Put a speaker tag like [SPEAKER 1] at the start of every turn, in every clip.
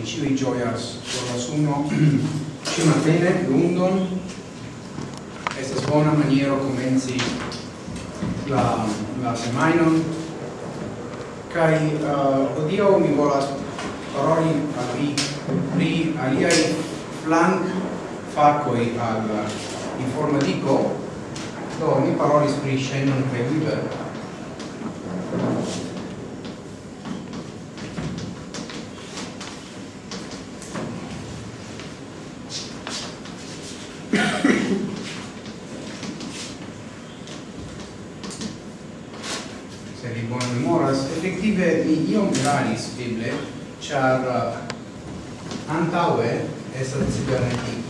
[SPEAKER 1] noi ciui gioias por la suno ci matene lundon estas bona maniero comenzi la la semainon. Kai uh, odio mi volas paroli al vi pri aliai flank facoi al informatico do ni parolis pri Shannon Weber char uh, antaue estas cibernetik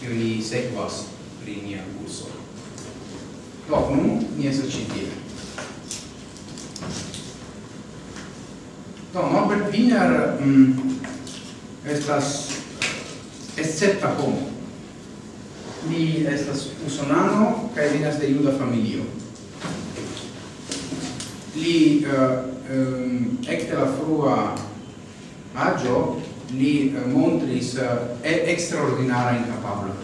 [SPEAKER 1] che ni sekvas pri nia curso. Do, nun ni estas ĉi tie. Do, Norbert Wiener mm, estas escepta homo. Li estas usonano kaj venas de juda familio. Li uh, um, ekde la frua aĝo li eh, montris eh, extraordinara incapablo.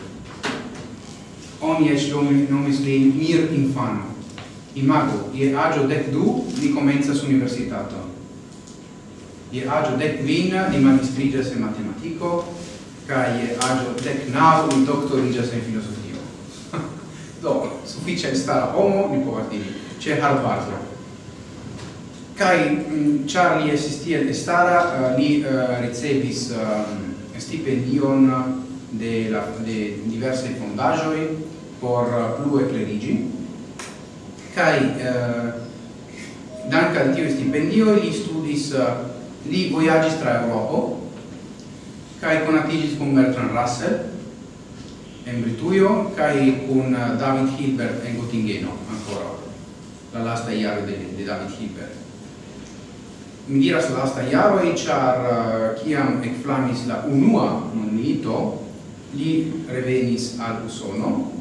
[SPEAKER 1] Oni eĉ nomis lin mir infano. Imago, je aĝo dec du, li komencas universitaton. Je aĝo dec kvin, li magistriĝas en matematiko, kaj je aĝo dec naŭ, li doktoriĝas en filozofio. Do, sufiĉe stara homo, ni povas diri, ĉe Harvardo. Kai mm, Charlie li estis tiel uh, li eh, ricevis eh, stipendion de, la, de diverse fondaĵoj por plue kleriĝi kaj dank al tiu stipendio li studis li vojaĝis tra Eŭropo kai konatiĝis con Bertrand Russell en Britujo kai con David Hilbert en Gottingeno ancora la lasta jaro de, de David Hilbert mi diras la lasta iaro e char eh, kiam uh, flamis la unua mondmilito li revenis al Usono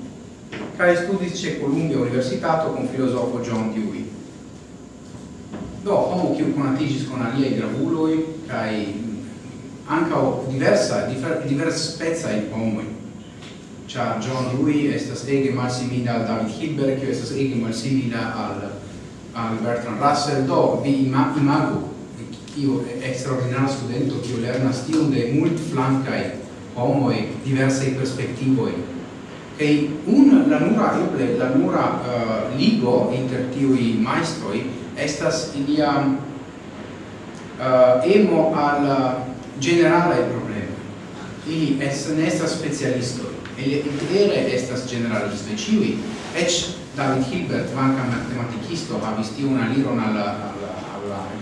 [SPEAKER 1] kai studis ce Columbia Universitato con filosofo John Dewey. Do homo kiu konatigis kun aliaj gravuloj kaj mm, ankaŭ diversa difer, divers specaj homoj. Ĉar John Dewey estas ege malsimila al David Hilbert kiu estas ege malsimila al al Bertrand Russell. Do vi imagu tio extraordinara studento kiu lernas tiom de mult flankaj homoj diversaj perspektivoj. Kaj un la nura eble la nura uh, ligo inter tiuj majstroj estas ilia uh, eh, emo al eh, generale problema ili es, nesta specialisto e ili vere estas generalistoj. Ĉiuj eĉ David Hilbert, manca matematikisto, havis una aliron al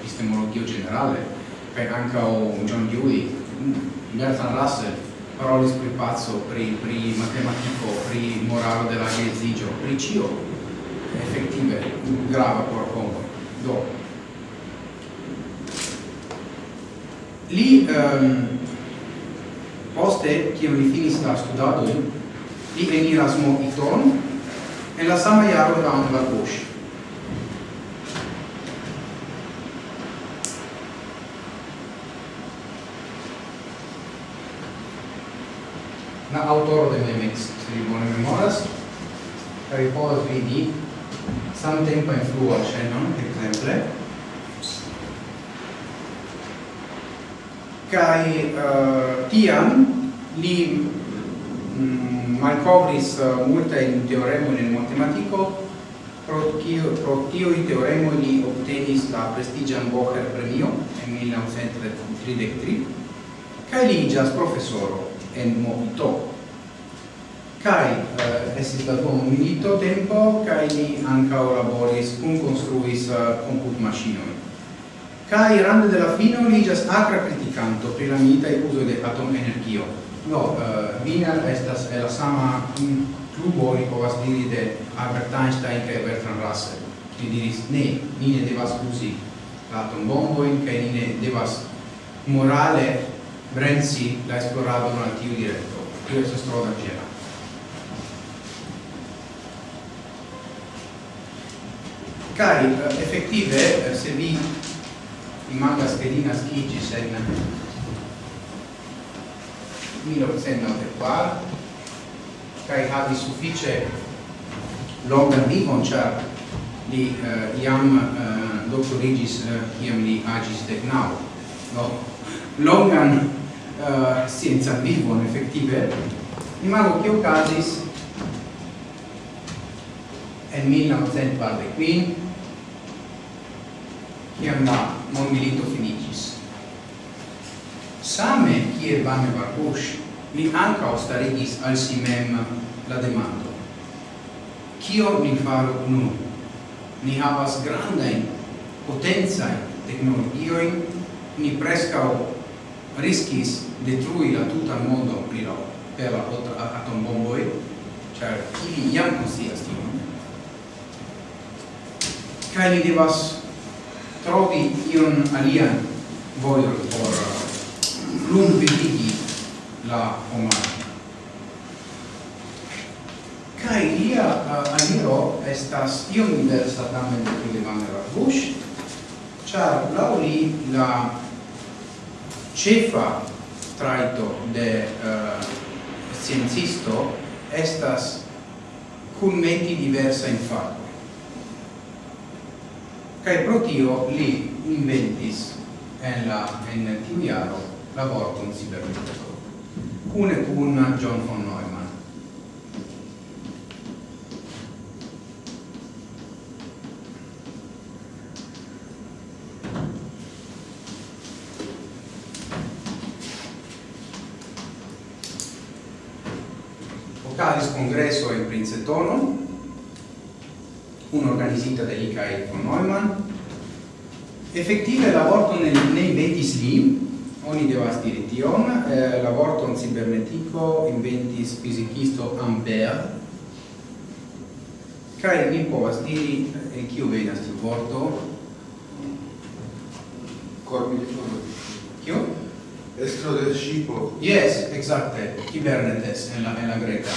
[SPEAKER 1] epistemologio generale, anca o John Dewey, Bertrand Russell, parolis pri pazzo, pri, pri matematico, pri moralo della geezigio, pri cio, effettive, grava por homo do. Li um, poste, che li finis la studado, li eniras mo iton, en la sama da un la autoro de Memex, se vi bone memoras, kaj vi povas vidi samtempa influo ĉenon, ekzemple. Kaj uh, tiam li mm, malkovris uh, multajn teoremojn en matematiko, pro tio pro tio i teoremo li obtenis la prestigian Bocher premio en 1933 kaj li iĝas profesoro en movito. kai eh, uh, esis la dum milito tempo kai ni anca laboris kun construis uh, eh, comput machinoi kai rande della fino li jas acra criticanto pri la milita e uso de atom energio no uh, eh, Wiener estas la sama clubo ni povas diri de Albert Einstein kaj Bertrand Russell. Ki diris ne ni ne devas uzi la atombombojn kaj ni ne devas morale Renzi l'ha esplorato in un attivo diretto. Io adesso trovo da Gela. Cari, eh, effettive, eh, se vi rimanga schedina Schigis in 1994, cari havi suffice longa vivon, char li uh, eh, iam uh, doctorigis uh, iam li agis decnau. No? Longan uh, scienza vivon effettive. Imago che ocasis en 1945 kiam la mondmilito finigis same kiel Vane Barbush li anca starigis al si mem la demando. Kio ni faru nun? Ni havas grandajn potencajn teknologiojn ni prescao riskis detrui la tuta mondo pri la per la atombomboi, cioè ili jam konscias tion. Kaj ni devas trovi ion alian vojon por lumvitigi la homaro. Kaj lia uh, aliro estas iom diversa tamen de Levander Bush, char laŭ li la cefa traito de uh, sciencisto estas commenti diversa in fatto kai pro tio li inventis en la en tiu iaro la vorton cibernetico. Cune cun John von Neumann. Federica von Neumann. Effettive la nel, nei ventis li, oni devas diri tion, eh, la in cibernetico inventis fizicisto Ampere, cae mi povas diri, eh, kiu venas tiu vorto?
[SPEAKER 2] Corbilitono.
[SPEAKER 1] Kiu?
[SPEAKER 2] Estro del scipo.
[SPEAKER 1] Yes, exacte, cibernetes en la, en la greca.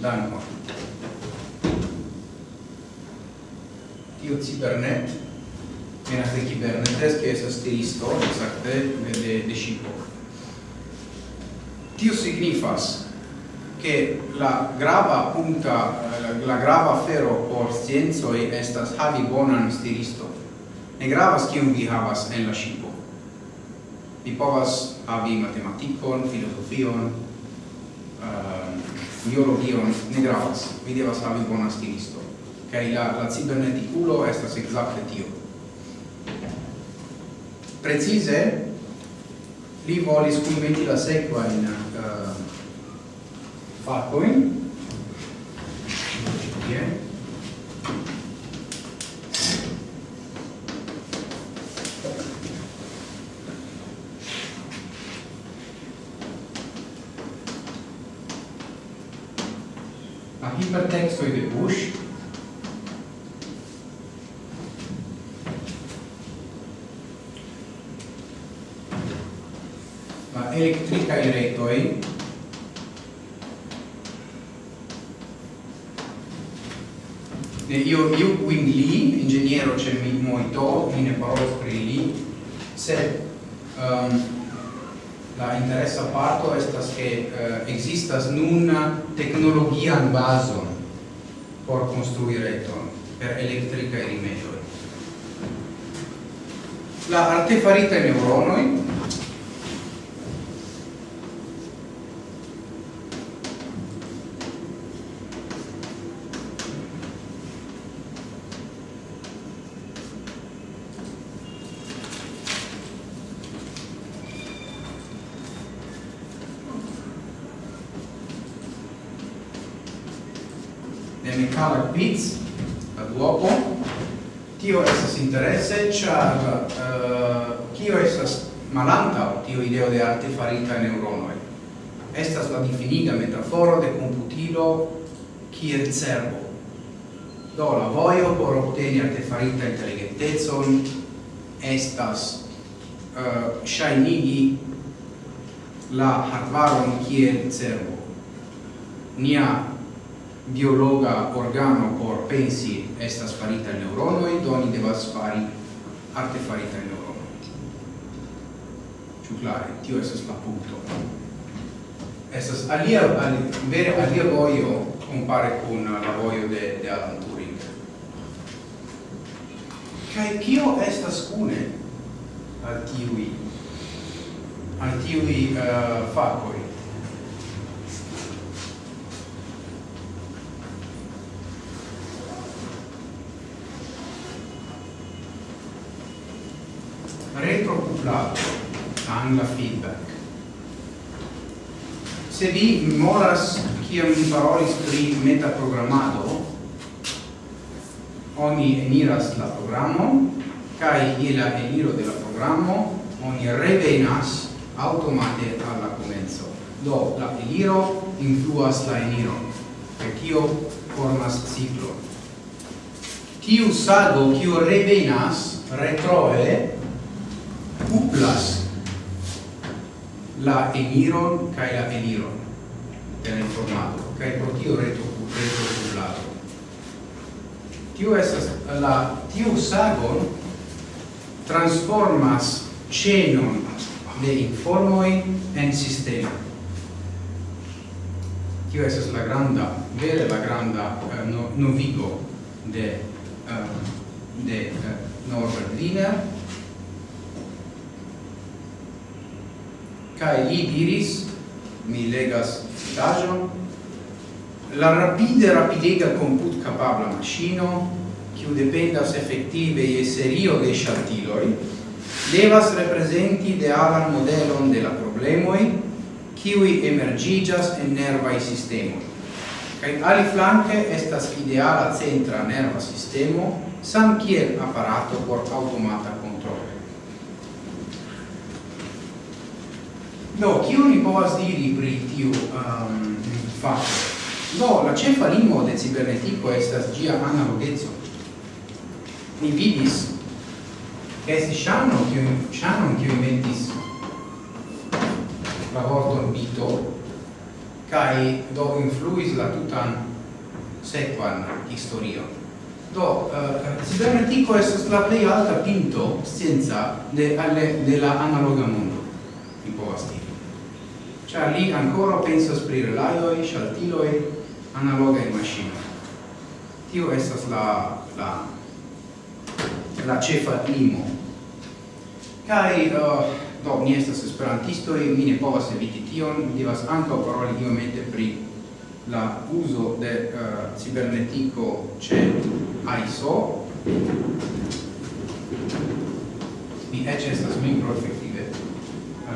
[SPEAKER 1] Danko. Kibernet, menacte Kibernetes, che es tiristo, exacte, de, de shipo. Tio signifas che la grava punta, eh, la grava fero por scienzoi estas havi bonan stiristo. Ne gravas kiun vi havas en la shipo. Vi povas havi matematikon, filosofion, uh, biologion, ne gravas. Vi devas havi bonan stiristo kai la la ciberneticulo estas exacte tio Precise, li volis kunmeti la sequa in uh, eh, facoin yeah. quindi lì, ingegnere c'è Moito, fine per lì, se um, ehm, la interessa parto estas che uh, existas nun tecnologia in base per costruire ton per elettrica e rimedio. La artefarita neuronoi ideo de arte farita in neuronoi. Estas la difiniga metaforo de computilo kiel cervo. Do la voio por obteni artefarita intelligentezon estas eh, uh, shainigi la hardvaron kiel cervo. Nia biologa organo por pensi estas farita neuronoi, do ni devas fari artefarita neuronoi ciu clare, tio esas la punto. Esas alia, alia vere alia voio compare con la voio de, de Alan Turing. Cai cio estas cune al tiui, al tiui uh, facoi? retrocuplato angla feedback. Se vi moras kiam mi parolis pri metaprogrammado, oni eniras la programo, kai je eniro de la programo, oni revenas automate alla comenzo. Do, la eniro influas la eniro, e tio formas ciclo. Tiu sago, kiu revenas, retroe, cuplas la eniron kai la eniron de la informato kai pro tio reto reto cuplato tio estas la tio sagon transformas cenon de informoi en sistema tio estas la granda vere la granda uh, no, novigo de uh, de uh, Norbert Wiener. cae li diris, mi legas citagion, la rapide rapidega comput capabla machino, quiu dependas effective e serio de shaltiloi, devas representi idealan modelon de la problemoi, kiui emergigas en nervai sistemoi. Kaj ali flanke estas ideala centra nerva sistemo, sam kiel apparato por automata Do, kiu ni povas diri pri tiu um, fakto? Do, la cefa limo de cibernetiko estas ĝia analogeco. Ni vidis estis Shannon, kiu Shannon kiu inventis la vorton bito kai do influis la tutan sequan historio Do, uh, cibernetico estas la plei alta pinto scienza de, de la analoga mondo. Ciar li ancora penso pri relaioi, shaltiloi, analogai machine Tio estas la, la, la cefa limo. kai uh, do, ni estas e mi ne povas eviti tion, devas anca paroli iomete pri la uso de uh, cibernetico ce ISO mi ecce estas membro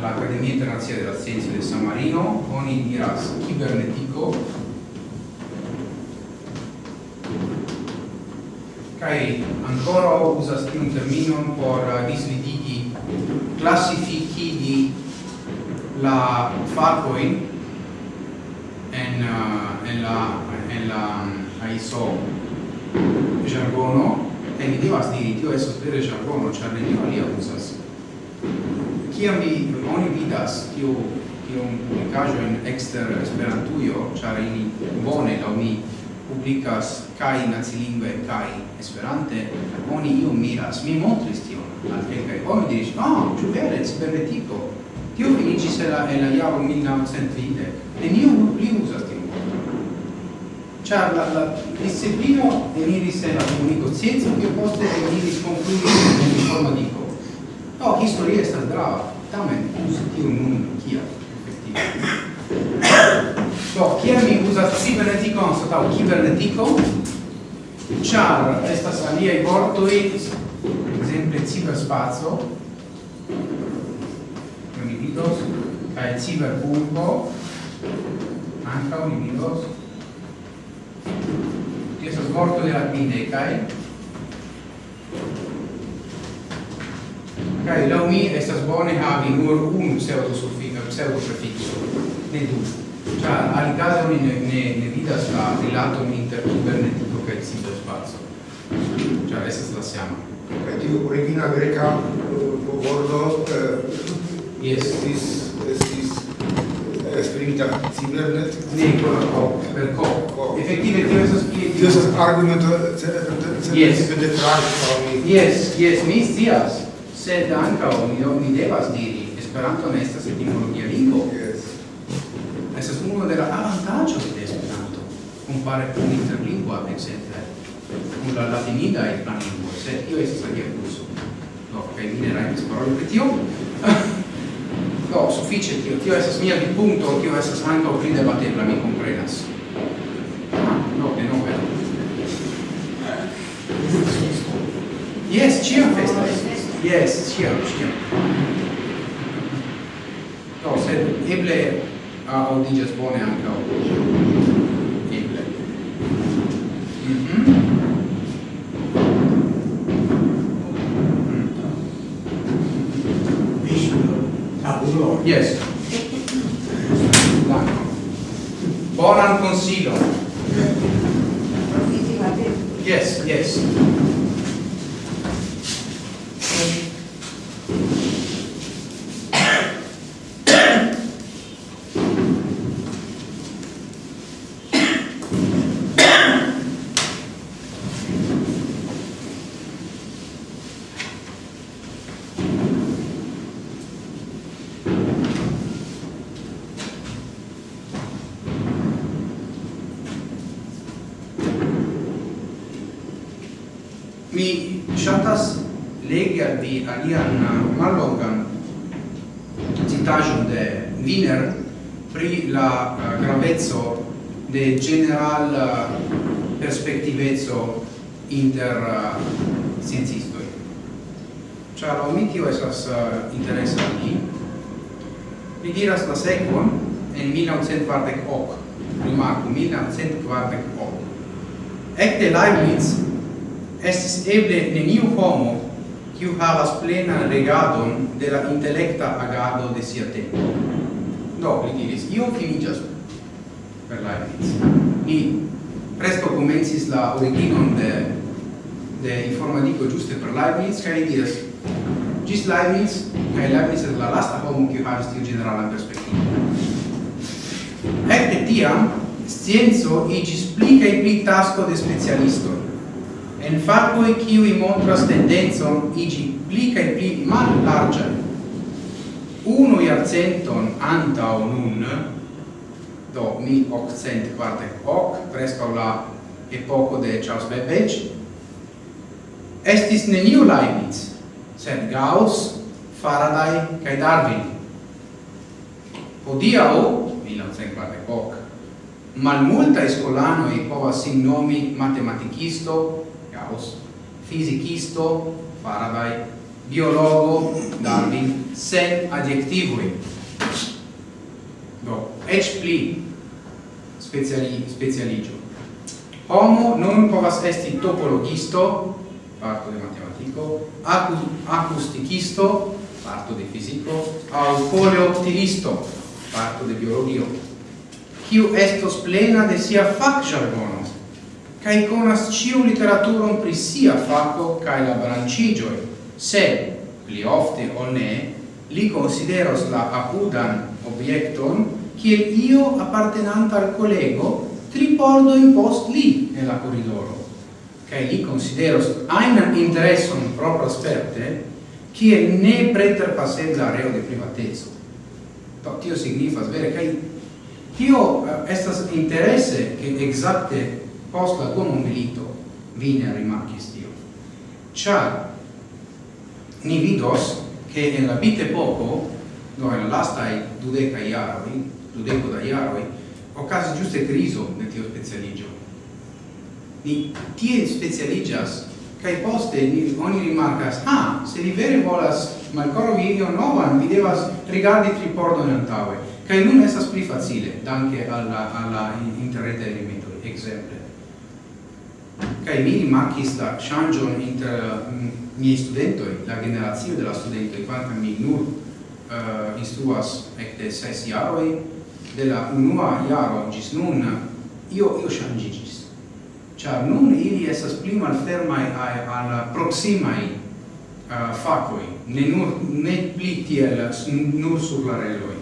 [SPEAKER 1] l'Accademia Internazionale della Scienza di San Marino con il Miras Cibernetico. Kai ancora usas un termino por disvidigi classifichi di la farcoin en uh, en la en la mm, ISO jargono. E mi divas diri tio esos vere jargono, ĉar nenio alia usas kiam vi oni vidas tiu tiun publicaĵojn ekster Esperantujo, ĉar ili bone laŭ mi publikas kaj nacilingve kaj Esperante, oni io miras. Mi montris tion al kelkaj homoj diris: "Ah, ĉu vere cibernetiko?" Tio finiĝis en la en la jaro 1920. Neniu pli uzas tion. Ĉar la, la disciplino eniris en la komuniko scienco, kiu poste eniris konkludis en informadiko. No, historia estas grava, tamen usi tiu nun kia effektive. Do, kia mi uzas cibernetikon satau kibernetiko, char estas aliei vortoi, exemple ciberspazio, non mi vidos, cae ciberburgo, anca mi vidos, estas vortoi la bidecae, Kaj laŭ mi estas bone havi nur unu pseudosuffiko, pseudoprefiko, ne du. Ĉar alikaze oni ne, ne, ne vidas la rilaton inter kibernetiko kaj ciberspaco. Ĉar estas la sama.
[SPEAKER 2] Kaj tiu origina greka vorto estis estis esprimita cibernet
[SPEAKER 1] ne co per co effettive tio estas pli
[SPEAKER 2] tio estas argumento
[SPEAKER 1] yes yes yes mi scias sed anca omio mi devas diri Esperanto ne estas etimologia lingvo.
[SPEAKER 2] Yes.
[SPEAKER 1] estas uno de la avantaggio de Esperanto compare con interlingua exemple con la latinida e la lingua sed io estas alia curso no, che mi ne rajtas paroli pri tio. Do, suffice tio. Tio estas mia vidpunkto tio estas ankaŭ pli debatebla mi komprenas. No, denove Yes, chia festas. Yes, ciam, sciam. No, sed eble audigas bone ankaŭ. Eble. Mm
[SPEAKER 3] -hmm.
[SPEAKER 1] Yes. Bonan consilon. Yes, yes. pri la eh, uh, gravezzo de general eh, uh, perspektiveco inter uh, sciencistoi. Ciar mi tio esas uh, interesa mi. Mi diras la sequon en 1948, rimarco, 1948. Ecte Leibniz estis eble neniu homo kiu havas plenan regadon de la intellecta agado de sia tempo Do, li diris, io finigas per Leibniz. Ni presto comencis la originon de, de informatico giuste per Leibniz, ca li diris, gis Leibniz, ca Leibniz et la lasta homo che havis tiu generala perspectiva. Ecte tiam, scienzo igis pli cae pli tasco de specialisto En facoi ciui montras tendenzon igi pli cae pli mal largiai, unu iarcenton antau nun, do 1848, prescau la epoco de Charles Babbage, estis neniu Leibniz, sed Gauss, Faraday cae Darwin. Hodiau, 1948, malmultae scolanoi povas sin nomi matematicisto, Gauss, fisicisto, Faraday, biologo Darwin sen adjektivoj. Do, eĉ pli speciali specialiĝo. Homo non povas esti topologisto, parto de matematiko, acu acusticisto, parto de fisico, au coleoptilisto, parto de biologio, kiu estos plena de sia fac jargono, cae conas ciu literaturon pri sia faco cae la brancigioi, se pli ofte o ne li consideros la apudan objecton kiel io appartenanta al collego tri pordo in post li nella corridoro kai li consideros ainan intereson propra sperte kiel ne preterpasebla reo de privatezo to tio signifas vere kai tio uh, estas interesse che exacte post la dua milito vine rimarkis tio char ni vidos che en la bite poco no en la lasta i dudeca iaroi dudeco da iaroi ocasi giuste criso de tio specialigio. Ni tie specialigas kai poste ni oni rimarcas ah se li vere volas malcoro video novan vi devas rigardi tri pordon antaue kai nun esas pli facile danke alla alla interrete elemento exemple. Kai mi rimarcis la changion inter mm, miei studentoi, la generazio de la studentoi, quanta mi nur uh, instruas ecte ses iaroi, de la unua iaro gis nun, io, io changigis Char nun ili esas pli malfermai al proximai uh, facoi, ne, nur, ne pli tiel nur sur la reloi.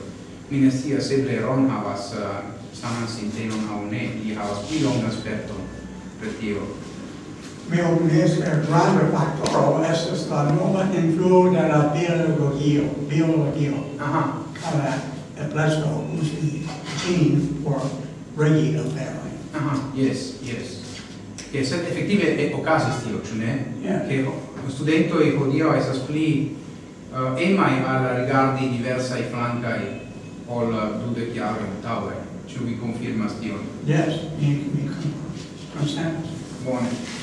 [SPEAKER 1] Mi ne sia seble Ron havas uh, saman sintenon au ne, li havas pli longa sperton per tio
[SPEAKER 3] reopnes per grande factoro estes la nova influo de la biologio, biologio.
[SPEAKER 1] Aha.
[SPEAKER 3] Uh, Blasco usi gene por regi aferoj.
[SPEAKER 1] Aha, yes, yes. Che se effettive e ocasis tio, cioè ne?
[SPEAKER 3] Yeah.
[SPEAKER 1] Che studentoj hodiaŭ estas pli eh, uh, emai al rigardi i flancai ol dude chiaro in tower. Ci vi conferma stio
[SPEAKER 3] Yes, mi mi Consent.
[SPEAKER 1] Buone.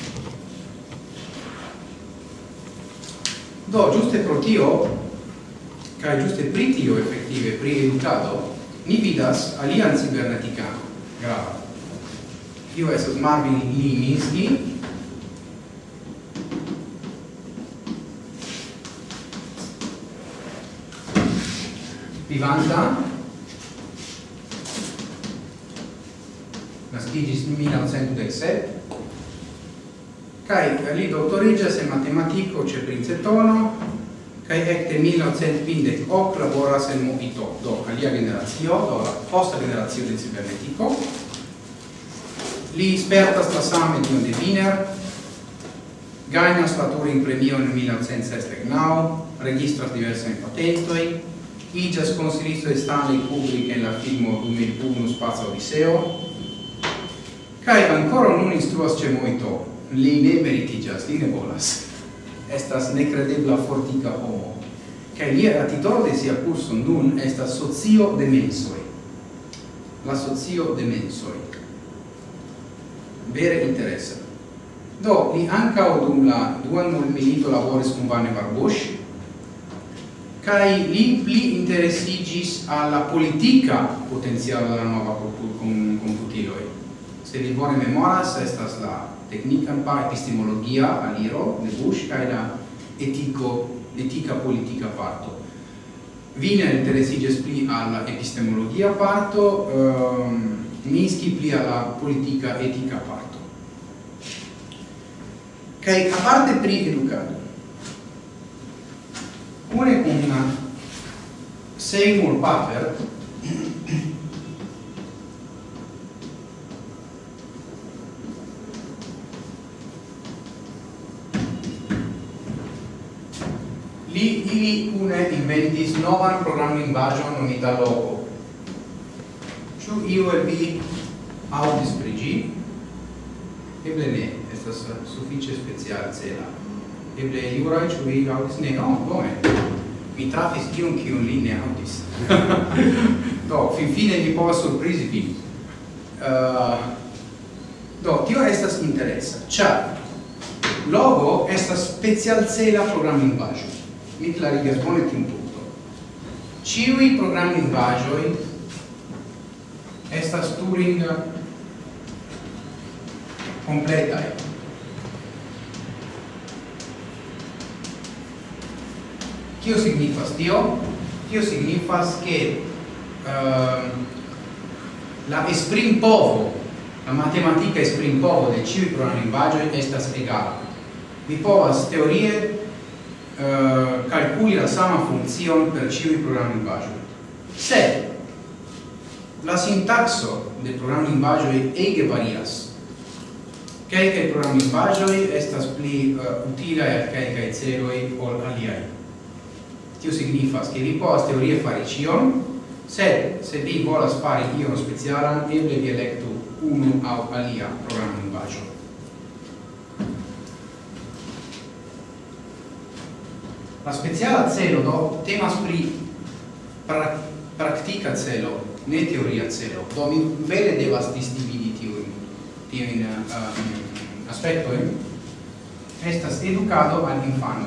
[SPEAKER 1] Do, giuste pro tio, cae giuste pri tio effettive, pri educato, ni vidas alian ciberneticano, grava. Tio esas Marvin Liminski, vivanta, nascigis 1917, kai li doktoriĝas en matematico ce Princetono kai ecte 1950 hoc laboras en Movito. Do alia generazio, do la posta generazio de cibernetico. li spertas la same dion de Wiener. Gainas la Turing premio en 1969 registras diversajn patentoi, igas consilisto de Stanley Kubrick en la filmo 2001 Spazio Odisseo, kai ancora non instruas ce moito, li ne meritigas, li ne volas. Estas necredebla fortica homo. Cae lia ratitoro de sia curso nun estas socio de mensoi. La socio de mensoi. Vere interessa. Do, li anca dum la duan milito laboris con Vane Barbosch, cae li pli interesigis alla politica potenziale della nuova computiloi. Se li bone memoras, estas la tecnica pa epistemologia aliro de Bush kaj la etiko etica politica parto. Vine interesiges pli alla epistemologia parto, um, Minsky pli alla politica etica parto. Kai a parte pri educado. Une con Seymour Papert Li ili une inventis novan programlingvaĵon nomita Logo. Ciu iu e vi audis pri ĝi? Eble ne, estas sufiĉe specialcela. Eble Juraj, ciu vi audis Ne, no, bone. Mi trafis tiun kiun li ne audis. do, finfine mi povas surprisi vi. Uh, do, tio estas interesa, Ciao! Logo estas specialcela programlingvaĵo mi clarigas bone tiun punkton. Ĉiuj programlingvaĵoj estas Turing kompletaj. Kio signifas tio? Tio signifas ke uh, la esprimpovo, la matematica esprim povo de ĉiuj programlingvaĵoj estas egala. Vi povas teorie Eh, uh, calculi la sama funzion per ciui programmi bajo Se la sintaxo de programmi linguagioi ege varias, Quelcae programmi linguagioi estas pli eh, uh, utilae al quelcae celoi ol aliai. Tio signifas che vi povas teorie fare cion, sed se vi volas io ion specialan, eble vi electu unu au alia programmi bajo. La speciala celo do temas pri pra praktika celo, ne teoria celo. Do mi vere devas disdividi tiu in uh, aspektojn. Estas educado al infano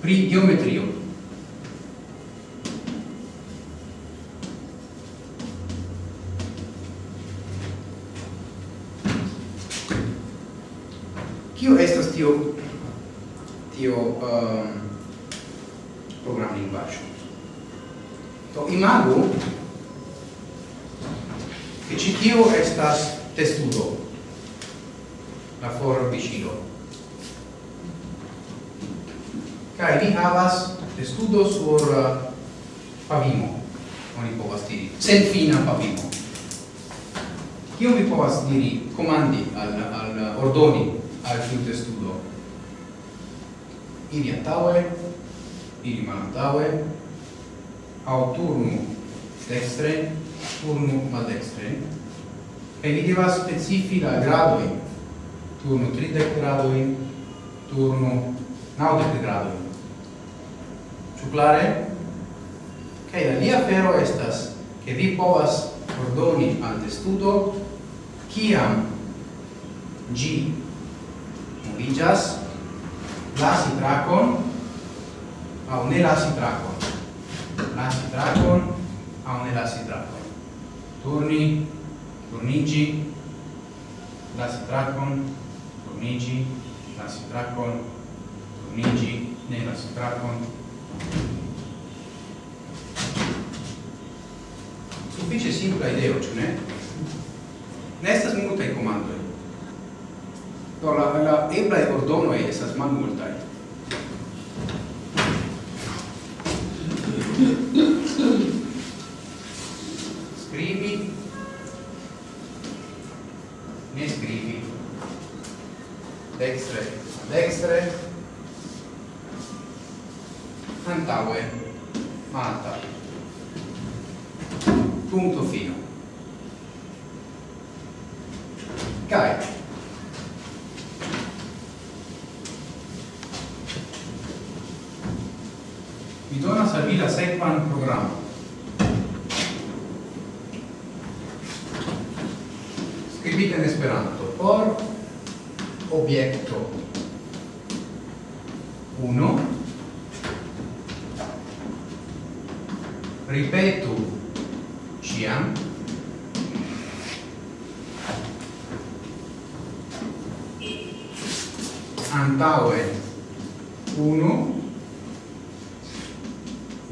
[SPEAKER 1] Pri geometrio Kio estas tio tio um, program lingvaggio? Do imagu che ci tio estas testudo la forbicilo kai vi havas testudo sur uh, pavimo. Oni povas diri sen fina pavimo. Kio vi povas diri, comandi, al, al ordoni, al kuntestudo. Iri antaue, iri malantaue, au turnu dextre, turnu maldextre, e vi devas specifi la gradoi, turnu 30 gradoi, turnu 90 gradoi. Ciu clare? Cai la lia fero estas che vi povas ordoni al testudo kiam gi movigas, lasi tracon, au ne lasi tracon. Lasi tracon, au ne lasi tracon. Turni, turnigi, lasi tracon, turnigi, lasi tracon, turnigi, ne lasi tracon. Suffice simpla ideo, ce ne? Nestas multae comandoi. Do la la ebra e ordono estas malmultaj. Scrivi ne scrivi dextre dextre antaue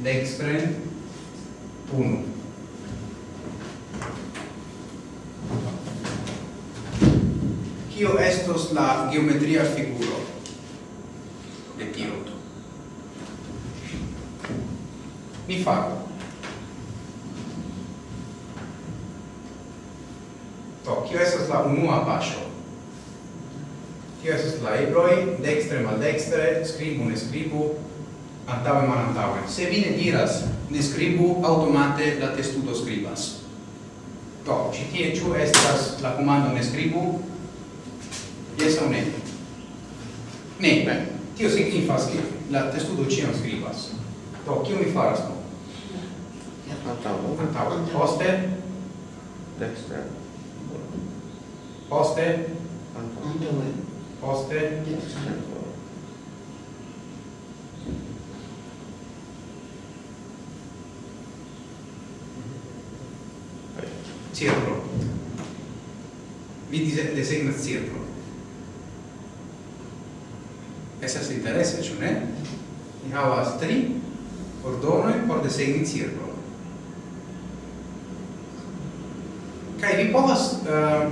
[SPEAKER 1] dexpren 1 Kio estos la geometria figuro de tio? Mi faru. To, kio estos la unua paŝo? Tio estos la ebroj, dekstre maldestre, skribu ne skribu, antaŭe malantaŭe. Se vi ne diras, ne scribu automate la testudo scribas. Do, ci tie ciu estas la comando ne scribu? Yes o ne? Ne, bene. Tio signifas che la testudo ĉiam scribas. Do, cio mi faras no?
[SPEAKER 4] Antaue.
[SPEAKER 1] Antaue. Poste?
[SPEAKER 4] Dekstre.
[SPEAKER 1] Poste?
[SPEAKER 4] Antaue.
[SPEAKER 1] Poste? Dekstre. designacietro. Esas interesse, ĉu ne? Ni havas tri ordonojn por desegni cirklon. Kaj vi povas uh,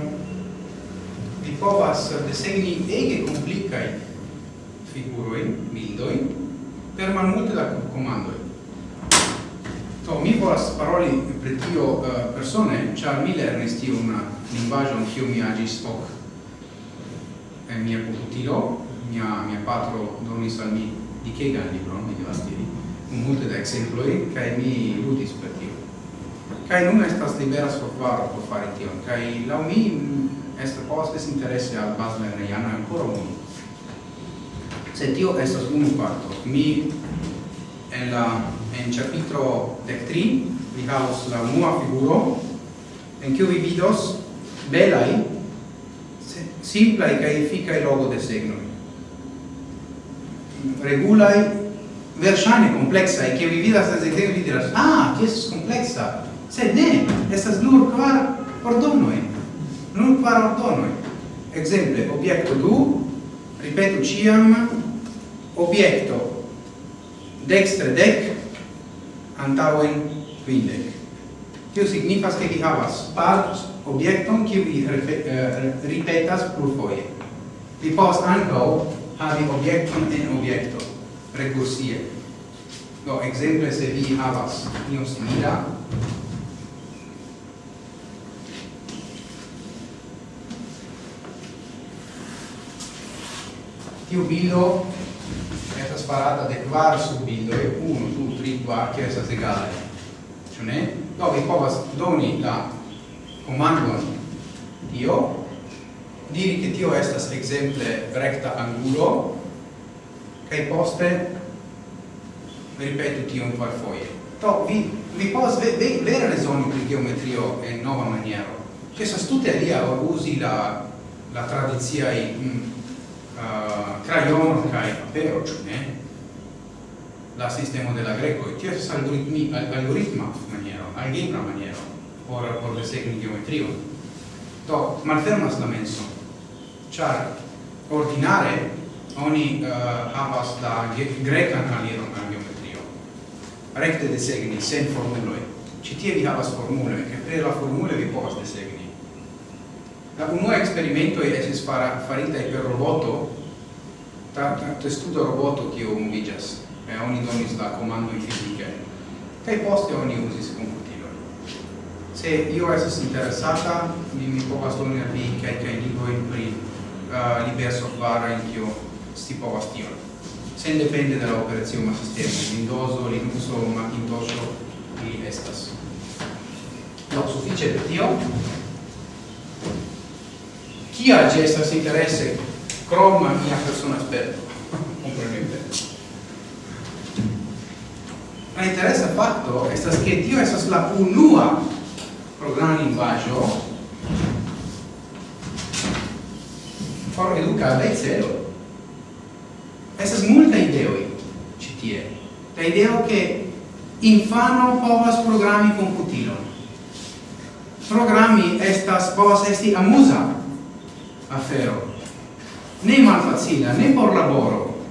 [SPEAKER 1] vi povas desegni ege komplikaj figurojn, bildojn, per malmulte da komandoj. Do, mi volas paroli pri tio uh, persone, ĉar mi lernis tiun lingvaĵon kiu mi agis ok en mia komputilo, mia, mia patro donis al mi dikegan libron, mi devas diri, multe da ekzemploj, kaj mi ludis per tio. Kaj nun estas libera software por fari tion, kaj laŭ mi mm, estas povas esti interese al bazlernejano ankoraŭ mi. Se tio estas unu parto, mi en la en capitro de tri vi la unua figuro en kiu vi vidos belai simplai kaj efikaj logo de signoj regulai verŝajne complexa e vi vidas desde ekzemple vi diras ah che estas complexa se ne estas nur kvar ordonoj. Nur kvar ordonoj. Ekzemple obiecto du ripeto ciam obiecto dextre dec antauen quindec. Tio signifas che vi havas par objecton che vi uh, ripetas plurfoje. Vi povas ankaŭ havi objekton en objecto, recursie. Do exemple, se vi havas ion simila tiu bildo sparata de kvar subindoj, unu, du, tri, kvar, kje estas egale. ciò ne? Do vi povas doni la komandon tio, diri che tio estas exemple recta angulo, kai poste ripetu un par foie to vi vi povas ve, ve, vere rezoni pri geometrio en nova maniero. Ĉu estas tute alia usi la la tradiziai mm, uh, crayon kai papero, ne? la sistema de la greco. E ties algoritmi algoritma maniero algebra maniero por por desegni geometrio to malfermas la menso. Char ordinare oni uh, havas la grecan manieron al geometrio. Recte desegni sen formuloi. Ci tie vi havas formule che per la formule vi povas desegni la unua experimento esis fara farita per roboto tanto testudo roboto che movigas e oni donis la comandoi fisicae kai poste oni usis computilo se io esis interessata mi mi povas doni al vi kai kai liboi pri uh, liber software in kio si povas tion. Sen depende dalla operazione ma sistema Windows, Linux o Macintosh li estas. No suffice per tio chi ha gesta interesse crom mia persona esperto comprenete La interesa fatto estas che tio estas la unua programa linguaggio por educa de cero. Esas multa ideoi citie. La ideo che infano povas programmi computilon. Programmi estas povas esti amusa afero. Ne malfacila, ne por laboro.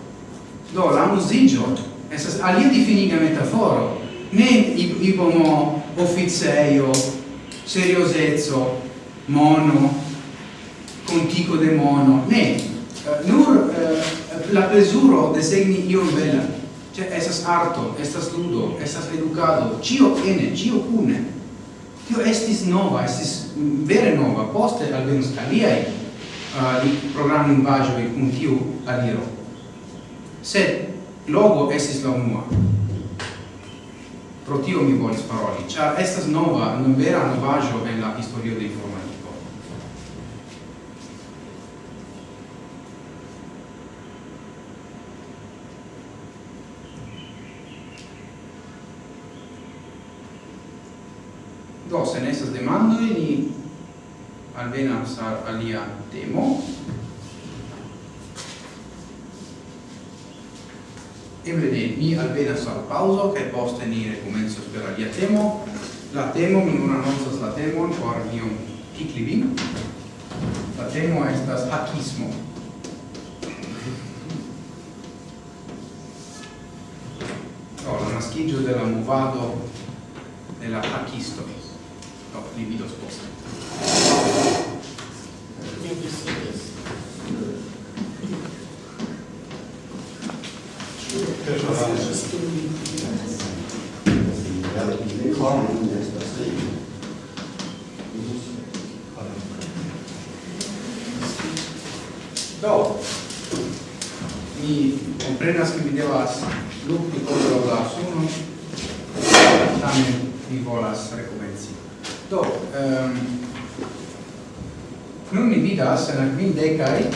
[SPEAKER 1] Do, la musigio Estas alia difiniga metaforo, ne ibomo officeio, seriosezzo, mono, contico de mono, ne, uh, nur uh, la de segni io bella. cioè estas arto, estas ludo, estas educado, cio ene, cio cune, tio estis nova, estis mm, vere nova, poste alvenus aliai eh, uh, programmi in vagio con tiu aliro. Sed logo estis la unua. Pro tio mi volis paroli, ĉar estas nova, vera novaggio en la historio de informatico. Do, se ne estas demandoi, ni alvenas al alia temo. eble ne, mi alvenas al pauso, kaj poste ni rekomencos per alia temo. La temo, mi nun anoncas la temon por iom tikli. La temo estas hakismo. Do, oh, la naskiĝo de la movado de la hakisto. Do, li vidos poste.
[SPEAKER 5] Thank you.
[SPEAKER 1] Do, mi comprenas che mi devas lukti contro la suno, tamen mi volas recomenci. Do, um, nun mi vidas en la quindecai,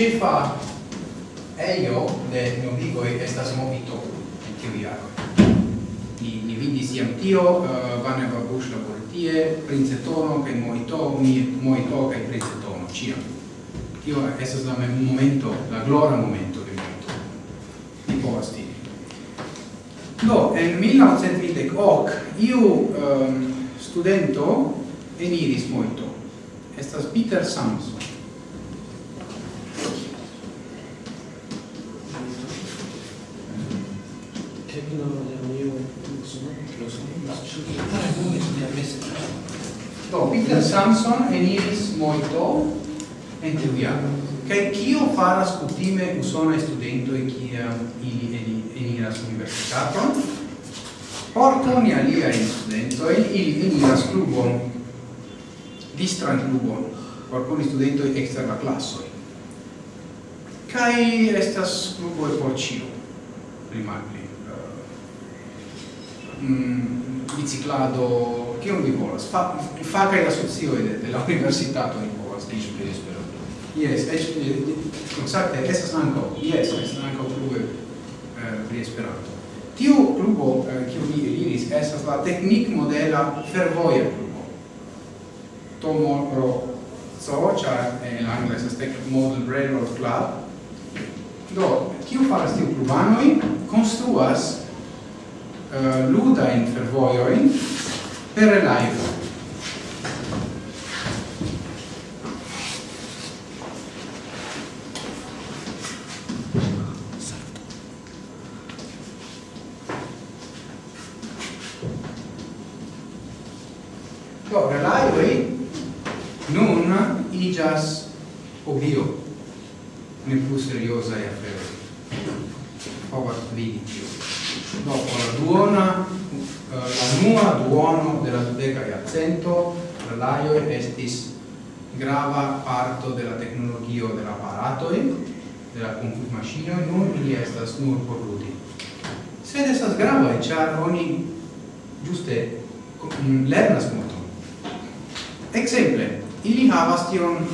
[SPEAKER 1] cifa eio de novigoi estas movito en tiu jaro. Ni, ni vidis iam tio, uh, Vane Babush labor tie, princetono, kai moito, mi, moito, kai princetono, ciam. Tio estas la momento, la glora momento de moito. Ni povas tiri. Do, en 1920 ok, iu um, studento eniris moito. Estas Peter Samson Do, Peter Samson eniris moito en tiu jaro. Kaj kio faras kutime usonaj studentoj kiam ili eniras universitaton? Por koni aliajn studentojn ili eniras klubon, distran klubon, por koni studentoj ekster la klasoj. Kaj estas kluboj por ĉio, rimarki. Mm, biciclado, kion vi volas? Fa, facaj asocioj de, de la universitato ni povas diĝi pri Esperanto. Yes, eĉ exacte estas ankaŭ, yes, estas ankaŭ eh pri Esperanto. Tiu klubo, kiu eh, mi eliris, estas la teknikmodela fervoja klubo. Tomo pro so, ĉar en eh, la angla estas Model Railroad Club. Do, kiu faras tiu klubanoj? Konstruas uh, luda in fervoioin per live. Do, relaioi nun igas obio ne plus seriosae afferoi. afero. Povas vidi tio dopo la duona eh, la nua duono de la dudeca iarcento estis grava parto della tecnologia tecnologio de della paratoi de la computmaschinoi nun ili estas nur por ludi sed estas grava char oni giuste lernas molto exemple ili havas tion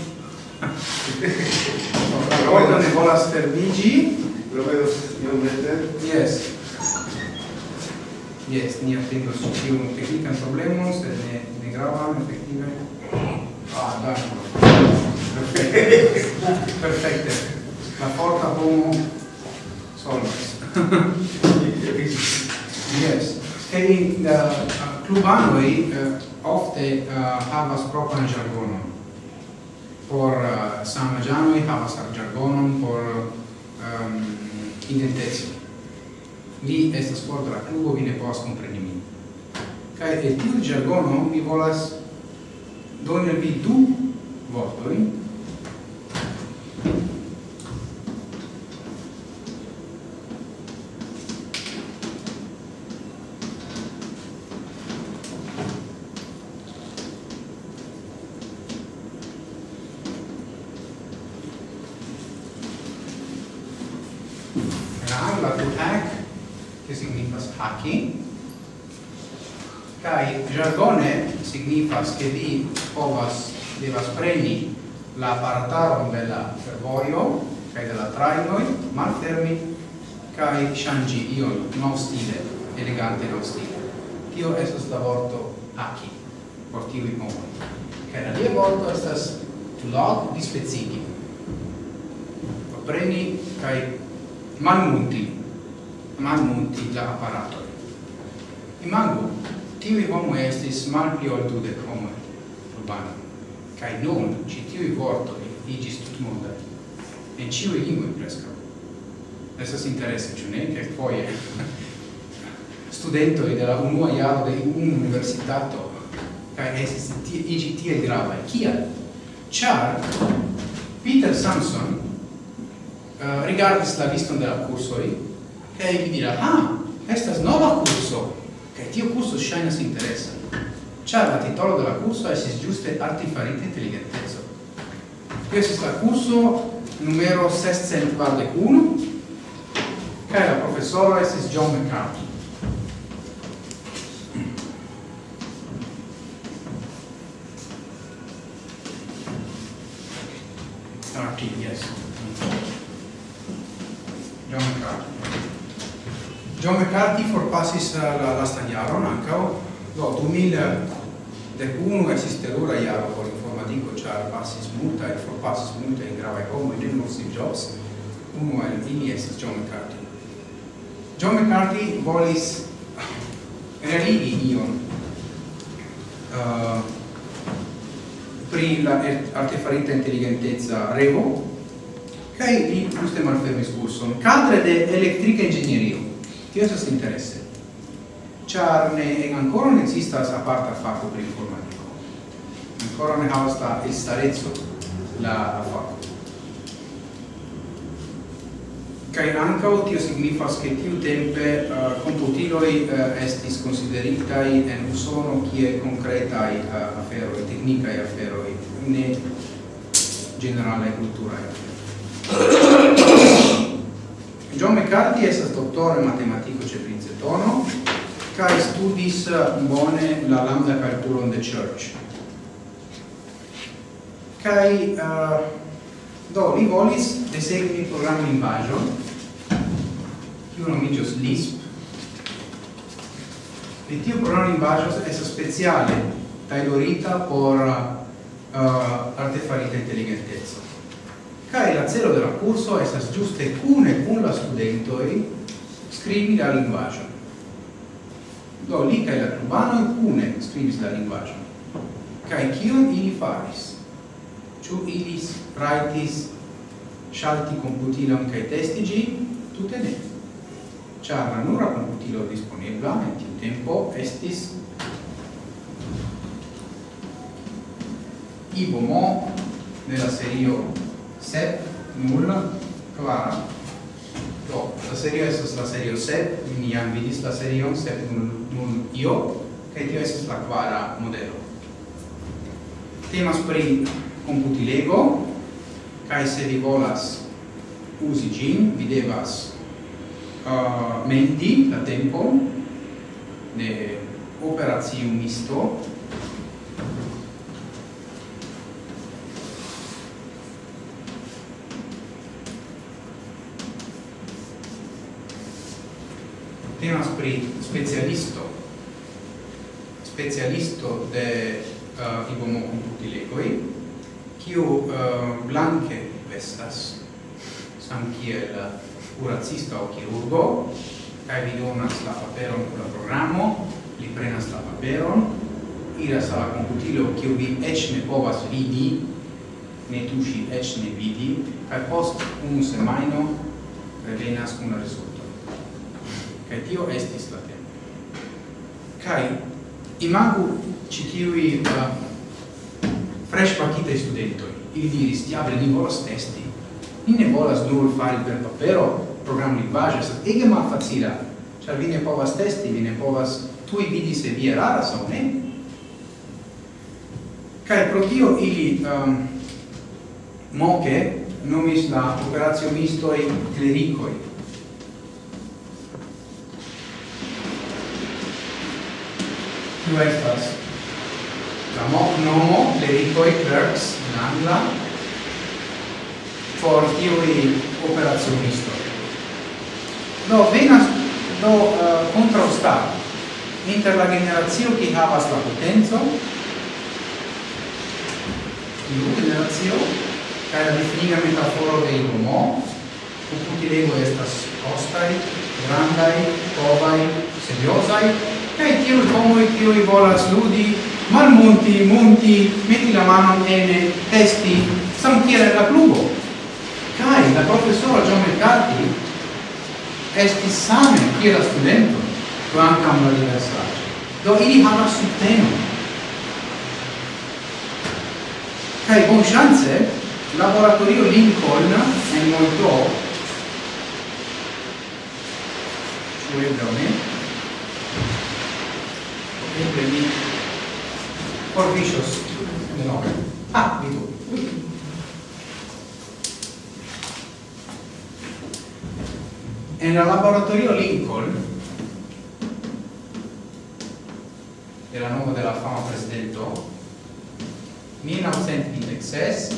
[SPEAKER 1] Parola ne volas fermigi.
[SPEAKER 2] Lo vedo iomete.
[SPEAKER 1] Yes. Yes, ni atendos ĉi tiun teknikan problemon, sed ne ne gravan efektive. Ah, dankon. Perfekte. La forta homo solvas. Jes. Kaj la eh, klubanoj eh, ofte eh, havas propran jargonon. Por samaĝanoj havas jargonon por ehm, um, identeco mi estas for de la klubo, vi ne povas kompreni min. Kaj el tiu ĝargono mi volas doni al vi du vortojn devas preni la aparataron de la fervoio kaj de la trajnoj malfermi kaj ŝanĝi ion novstile elegante novstile tio estas la vorto aki por tiuj homoj? Kaj la alia vorto estas log dispecigi preni kaj malmulti malmulti la apparato imagu tiuj homoj estis malpli ol dudek homoj urbanoj Kai nun citiui vortoi igis tut mundai, en ciui lingui prescau. Estas interesse, ciu ne? Che foie studentoi della unua iaro de un universitato kai estis tie igi tie gravae. Kial? Char Peter Samson uh, rigardis la liston de la cursoi kai li dira, ah, estas nova curso, che tiu curso shainas interesa. Ciao, la titolo de la curso esis giuste artifarita intelligentezzo. Qui esis la curso numero 641, è la professora esis John McCarthy. Arti, ah, yes. John McCarthy. John McCarthy forpasis la, la stagiaron, ancao, No, 2001 esiste terura iaro por informatico char passis multa e for passis multa in grave homo in non jobs uno al vini estis John McCarthy. John McCarthy volis religi ion uh, pri la er-, artefarita intelligentezza revo kai li giuste malfermis curson cadre de elettrica ingegnerio tio estas interesse. čarne ancora non esiste fatto per informatico. Ancora non ha il starezzo la facoltà kai ankaŭ tio signifas che tiu tempe eh, uh, computiloi uh, eh, estis consideritai en usono kie concretai uh, aferoi, e aferoi, ne generale culturae. John McCarthy estas dottore matematico ce Princetono, cae studis uh, bone la lambda calculon de Church. kai uh, do, li volis desegni bajo lingvagion, kiu nomigios LISP. Li tiu program lingvagios es speciale tailorita por uh, artefarita intelligentezzo. Cae la celo de la curso estas giuste cune cun la studentoi scrivi la linguaggio. Do, li kaj la klubanoj kune skribis la lingvaĵon. Kaj kion ili faris? Ĉu ili rajtis ŝalti komputilon kaj testi ĝin? Tute ne. Ĉar la nura komputilo disponebla en tiu tempo estis Ibomo nella serio 7 nulla quara Do, la serio es la serio sep, mi jam vidis la serion, sep nun, nun io, kaj tio estas la kvara modelo. Temas pri computilego, kaj se vi volas usi gin, vi devas uh, menti la tempo de operazionisto, temas pri specialisto. Specialisto de uh, ibomo computilegoi kiu uh, blanke vestas. Sam kiel kuracista o kirurgo kaj vi donas la paperon por la programo li prenas la paperon iras al computilo kiu vi eĉ ne povas vidi ne tuŝi eĉ ne vidi kaj post unu semajno revenas kun la rezulto Kai tio estis la tempo Kai imagu i uh, fresh pakita studentoi. Ili diris, diable, ni volas testi. Ni ne volas nur fari per papero program lingvaggio, sed ege mal facila. Ĉar vi ne povas testi, vi ne povas i vidi se vi eraras aŭ ne. kai pro tio ili um, moke nomis la operatio mistoi clericoi Kiu estas? La nomo, clericoi, clerks, in angla, por tiui operazionisto. Do, venas do eh, uh, contraustato inter la generazio che havas la potenzo tiu generazio ca la definiga metaforo de homo ocuti lego estas costai, grandai, povai, seriosai, Tio come Tio vola sludi, malmonti, monti, metti la mano in testi, santiere la pluvo. Cai, la professora Gian Mercati, esti same, chi era studente, quantam la diversa. Do ili hana subteno. Cai, buon chance, laboratorio Lincoln, è molto, cioè veramente, e mi Corvicius di nome. Ah, di tu. En laboratorio Lincoln, era nuova della fama presidento, 1926,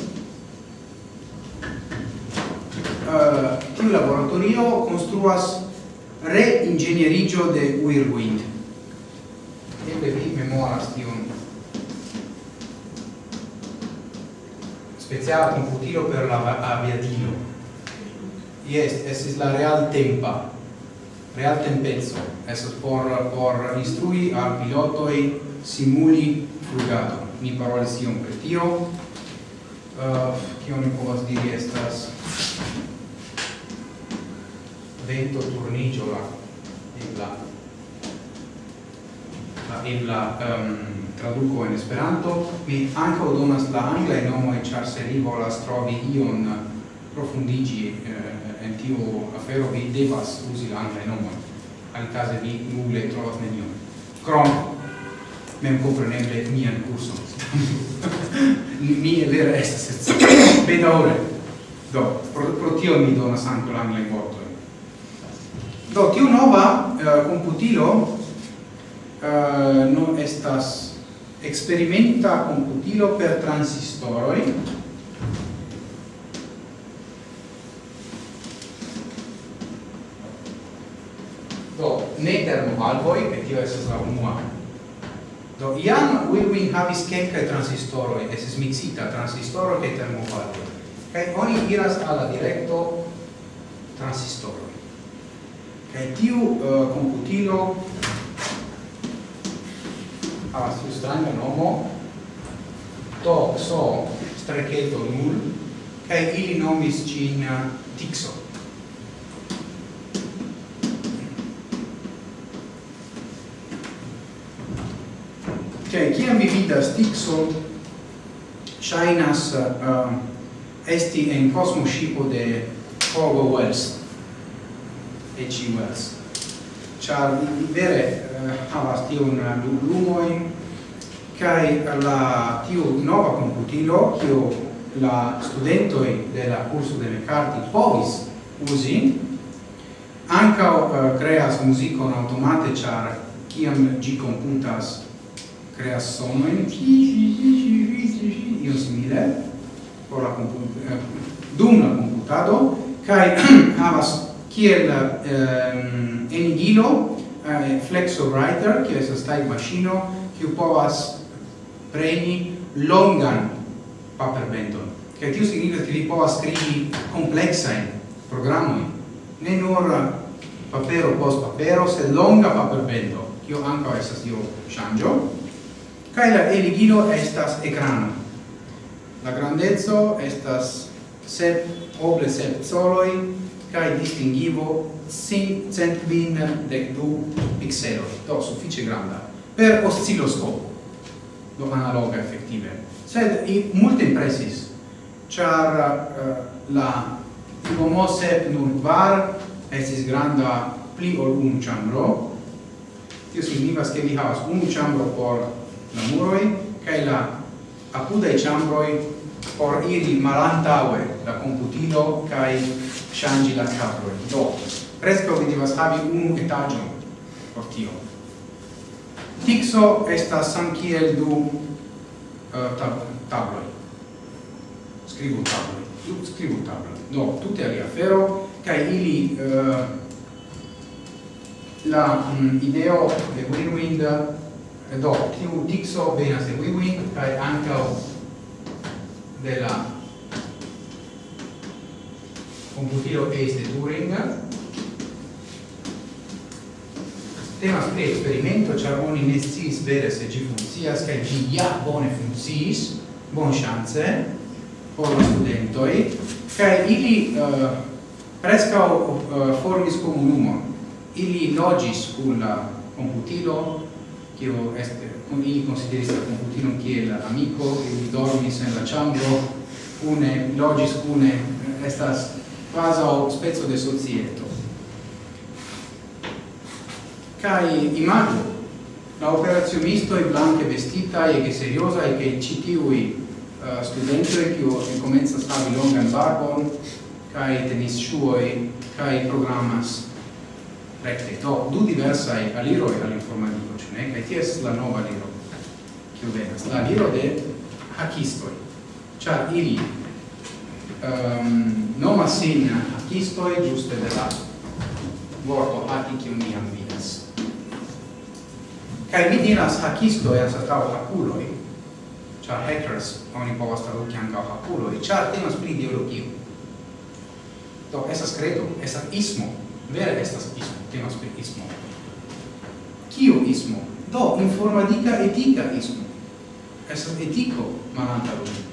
[SPEAKER 1] uh, eh, tiu laboratorio construas re-ingegnerigio de Whirlwind eble vi memoras tiun speciala computilo per la aviatilo. Yes, es la real tempa, real tempezzo, es por, por instrui al pilotoi simuli frugato. Mi parole iom per tio, uh, kion mi povas diri estas vento turnigola ebla ebla um, traduco in Esperanto, mi ankaŭ donas la nomo e charserivola se li volas trovi ion profundigi eh, en tiu afero, vi devas uzi la angla e nomo al caso vi nulle trovas nenion. Krom, mem kompreneble mian curso mi vere estas scias. Bedaŭre. Do, pro, pro tio mi donas anche l'angla anglajn vortojn. Do, tiu nova eh, computilo Eh, uh, non estas experimenta computilo per transistoroi. Do ne termovalvoi e tio estas la unua. Do iam Wilwin havis kelkai transistoroi esis mixita transistoro kaj termovalvoj kai oni iras alla directo transistoroi. Kai tiu uh, computilo Ah, havas tiu stranga nomo. To, so, strecheto, nul kaj ili nomis cin tixo. Cioè, chi mi vidas tixo shainas uh, ehm, esti en cosmo de Orwell Wells e Wells char li vere eh, havas tiun eh, lumoin kai la tiu nova computilo kiu la studentoi de la curso de Meccarti povis usi anca uh, eh, creas musicon automate char kiam gi computas creas sonoin io simile por la comput eh, dum la computado kai havas kiel ehm, enigilo eh, flexo writer che è stai machino che povas preni longan paper benton che tio significa che vi povas scrivi complexa in programmi ne nur papero post papero se longa paperbento che anche essa io changio kai la eligilo estas ecrano la grandezzo estas sep oble sep soloi kai distingivo 512 pixelo, do suffice granda per oscilloscopo, do analoga effettive. Sed i multe impressis char uh, la Tigomose nur var esis granda pli ol un chambro, Tio signifas che vi havas un chambro por la muroi kai la apudai chambroi por iri malantaue la computilo kai shangi la capro do preskaŭ vi devas havi unu etaĝon por tio. Tixo estas samkiel du eh, uh, tab tabloj. Skribu tabloj. Du skribu tabloj. Do tute alia afero kaj ili uh, la um, ideo de win-win eh, do tiu tixo venas de win-win kaj ankaŭ de la computilo est de Turing. Temas pri experimento char oni ne sciis vere se gi funkcias kaj gi ja bone funcis, bon chance, por la studentoi, kaj ili eh, uh, prescau uh, eh, formis komunumon ili logis kun la computilo, kio est kun ili consideris la computilo kiel amico, ili dormis en la chambro, une logis une estas quasi spezzo de societo. Cai imago la operazionisto e blanche vestita e che seriosa e che citiui uh, eh, studente che che comincia a stavi longan barbon kai tenis shuoi kai programas recte. To du diversa e aliro e all'informatico cioè kai ties la nova liro che venas la liro de hakistoi cioè ili Ehm, um, nomas sin acistoi giuste de la vorto haci che mi vidas. Cae mi diras hacistoi asatau haculoi, cha hackers oni povas traduci ancao e cha temas pri ideologio. Do, esas credo, esas ismo, vere estas ismo, temas pri ismo. Kio ismo? Do, informatica etica ismo. Esas etico malanta lume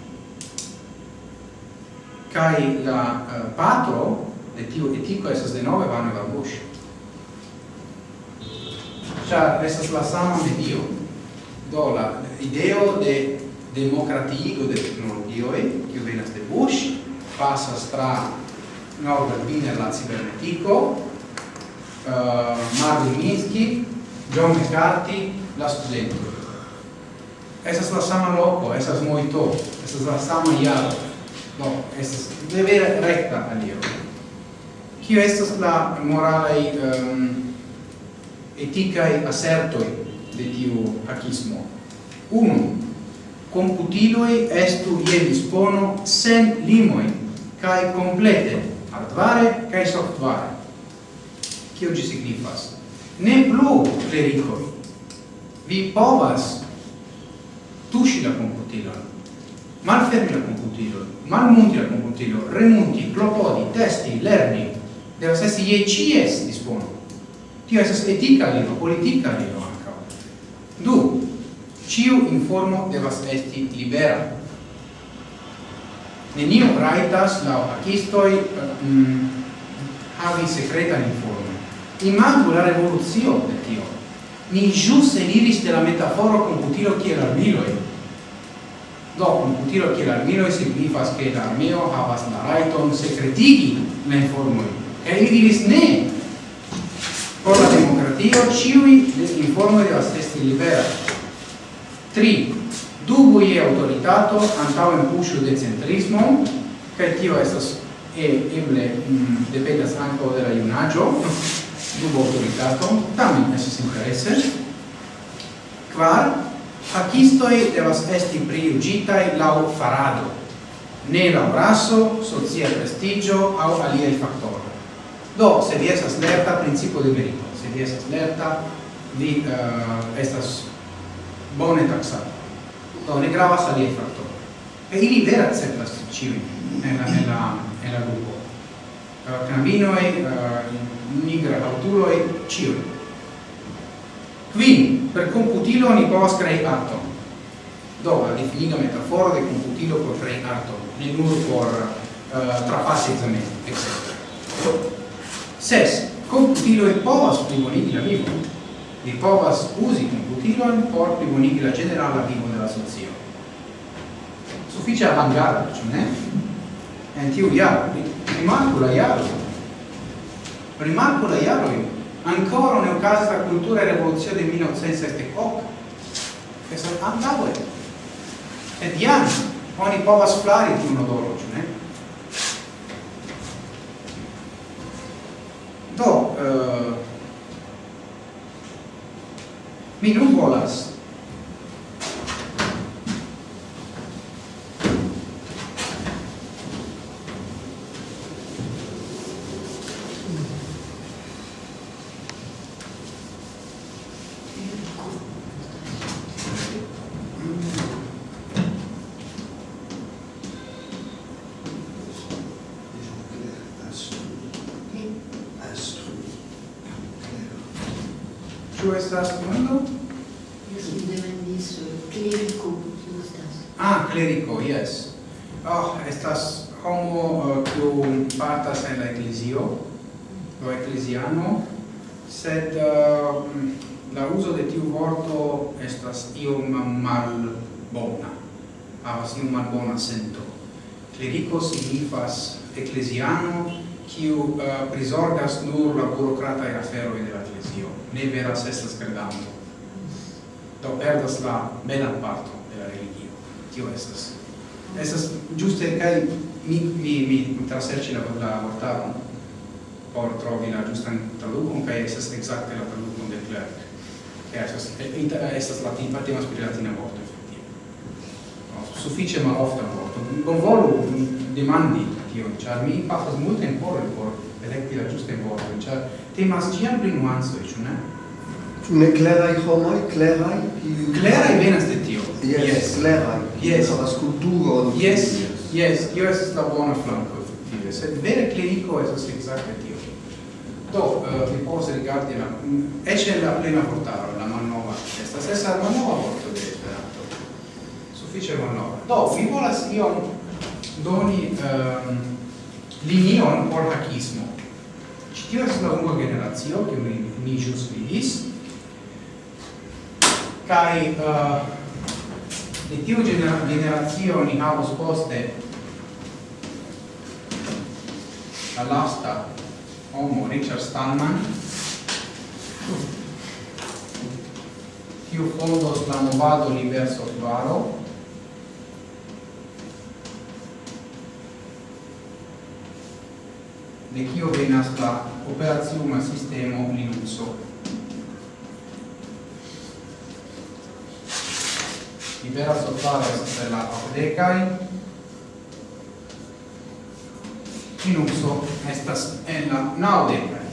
[SPEAKER 1] kai la uh, patro de tiu etiko estas de nove vane va bush. Cha estas la sama de dio do la ideo de democratigo de e kiu venas de bush pasas tra norda biner la cibernetico uh, eh, Marvin Minsky John McCarthy la studento. Esas la sama loco, esas moito, esas la sama iaro do estas de vera recta alio. Kio estas la moralai um, eticae assertoi de tiu hackismo unu computiloi estu je dispono sen limoi kai complete hardware kai software. Kio gi signifas? Ne plu clericoi vi povas tuŝi la computilon malfermi la computilon malmunti al compuntilo, remunti, clopodi, testi, lerni, devas esti je cies dispono. Tio estas etica libro, politica libro anca. Du, ciu informo devas esti libera. Nenio raitas lau acistoi eh, mm, havi secretan informo. Imagu la revoluzio de tio. Ni jus eliris de la metaforo computilo kiel armiloi, Do, tiro che e signifas che l'armio havas la raiton secretigi le informoi. E ili diris ne! Por la democratio ciui le informoi devas esti libera. Tri, dubu e autoritato antauen pushu de centrismo, cae tio estas e eble mm, dependas anco de la iunaggio, dubu autoritato, tamen esos interesse. Quar, Facistoi devas esti priugitai lau farado, ne lau raso, socia prestigio au aliei factori. Do, se vi esas lerta, principio de merito. Se vi esas lerta, vi uh, estas bone taxato. Do, ne gravas aliei factori. E ili vera acceptas ciui nella, nella, nella gruppo. Uh, eh, Cambinoi, uh, eh, nigra autuloi, ciui. Quin, per computilo ni povas crei arton. Do la difiniga metafora de computilo por crei arton, ne nur por eh, uh, trapassi examen, etc. Ses, computilo e povas plibonigi la vivo. Ni povas usi computilo por plibonigi la generala vivo della socio. Suffice avangara, cioè, ne? En tiu iaro, rimarco la iaro. rimarco la jaro ancora ne ocasi la cultura e rivoluzione del 1978. Che sono andavo e di anni, ogni povas flari di un odoro, ne? Do, uh, Mi non volas veroi de la Ecclesio, ne veras estas credanto. Do perdas la menan parto de la religio. Tio estas. Estas giuste, kai mi, mi, mi traserci la, la vortaron por trovi la giustan un kai estas exacte la traducon de Clerc. Kai estas, estas latin, partimas per latina vorto, effettive. No, suffice ma ofta vorto. Bonvolu demandi tion, char mi molto in por por elekti la giusta vorto, cioè temas ciam pri nuansoj, ĉu ne?
[SPEAKER 6] Ĉu ne kleraj homoj, kleraj?
[SPEAKER 1] Kleraj venas de tio.
[SPEAKER 6] Yes, yes. kleraj.
[SPEAKER 1] Yes.
[SPEAKER 6] La skulpturo.
[SPEAKER 1] Yes, yes, tio estas la bona flanko, efektive, sed vere kleriko estas ekzakte tio. Do, uh, vi povas rigardi la... Eĉ la plena vortaro, la malnova, estas esa la malnova vorto de Esperanto. Sufiĉe malnova. Do, vi volas iom doni um, linion por hakismo Ĉi tio estas la unua generacio, che mi, mi ĵus vidis. Kaj uh, eh, de tiu genera generacio ni havos poste la lasta homo Richard Stallman, kiu fondos la movado Universo Varo, de kio venas la operaciuma sistemo Linuxo. Libera software estas la apdecai. Linuxo estas en la naudecai.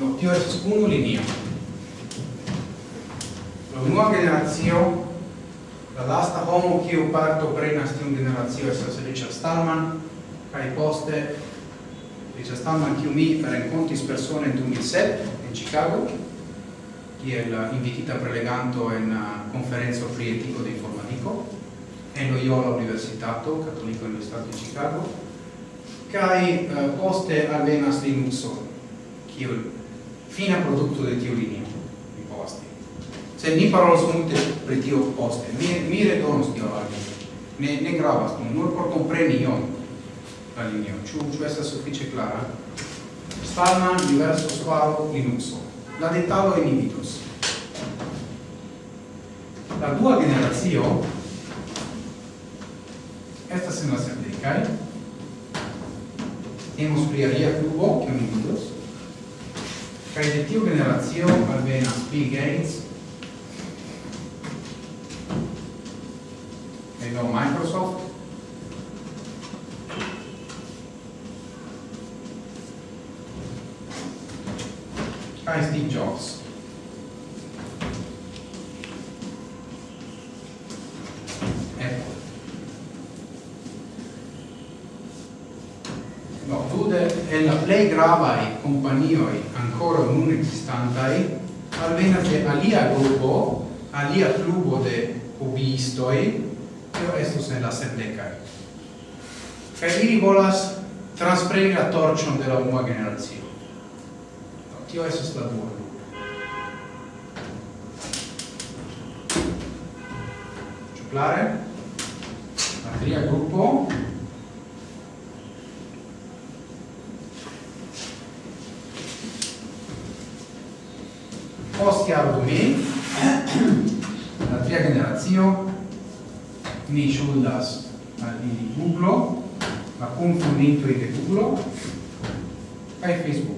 [SPEAKER 1] No, tio estas unu linio. La unua generazio la lasta homo kiu partoprenas tiun generacio estas Richard Stallman, kaj poste Richard Stallman kiu mi renkontis persone en 2007 en Chicago, kiel uh, invitita preleganto en uh, conferenzo pri etiko de informatiko en Loyola Universitato, Cattolico Universitato di Chicago, kai uh, poste alvenas Linuxo, kiel fina produkto de tiu linio. se ni parolos multe pri tio poste mi mi redonos tio al vi. Ne ne gravas nur por compreni ion la linio. Ĉu ĉu estas sufiĉe klara stana diverso svaro linuxo. La detalo en invitos la dua generacio estas en la sepdecaj temus pri alia klubo kiun invitos kaj de tiu generacio alvenas Bill Gates non Microsoft. Ah, Steve Jobs. Apple no, Dude è la play grava gravai companioi ancora non esistantai almeno che alia gruppo alia clubo de hobistoi tio estus en la sepdecai. Kaj ili volas transpreni la torcion de la unua generazio. Tio estus la dua. Ĉu klare? La tria grupo post iardumi, la tria generazio, ni ŝuldas al ili Google, la kunfondintoj de Google kaj Facebook.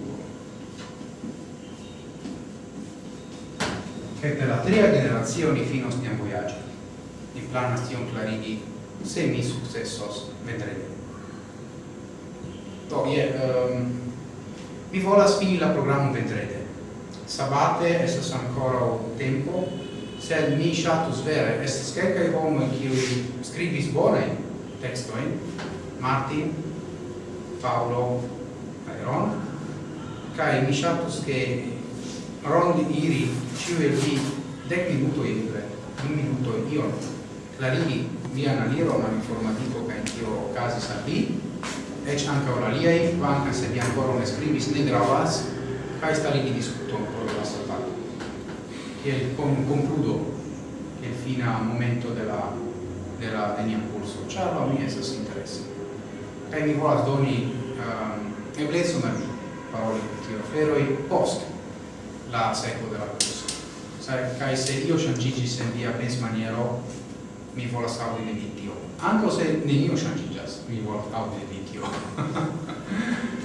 [SPEAKER 1] Kaj per la tria generacio ni finos nian vojaĝon. Ni planas tion klarigi, se mi sukcesos vendredi. Do, je, um, mi volas fini la programon vendrede. Sabate estas ankoraŭ tempo sed mi shatus vere, estas quelcae homoi kiui scribis bonae textoin, Martin, Paolo, cae Ron, cae mi shatus che rondi iri ciu e vi dec minuto indre, un minuto ion, clarigi via analiro ma informatico cae tio casis a vi, ec anca oraliei, vanca se vi ancora ne scribis ne gravas, cae starigi discuto por la e con, concludo che fino al momento della, della, del mio corso. Ciao a me se si interesse per Nicola Doni uh, e blesso da parole che tiro ferro e post la seco della corso sai se io changigi se via pens maniero mi vola saudi di vitio anche se ne io changigas mi vola saudi di vitio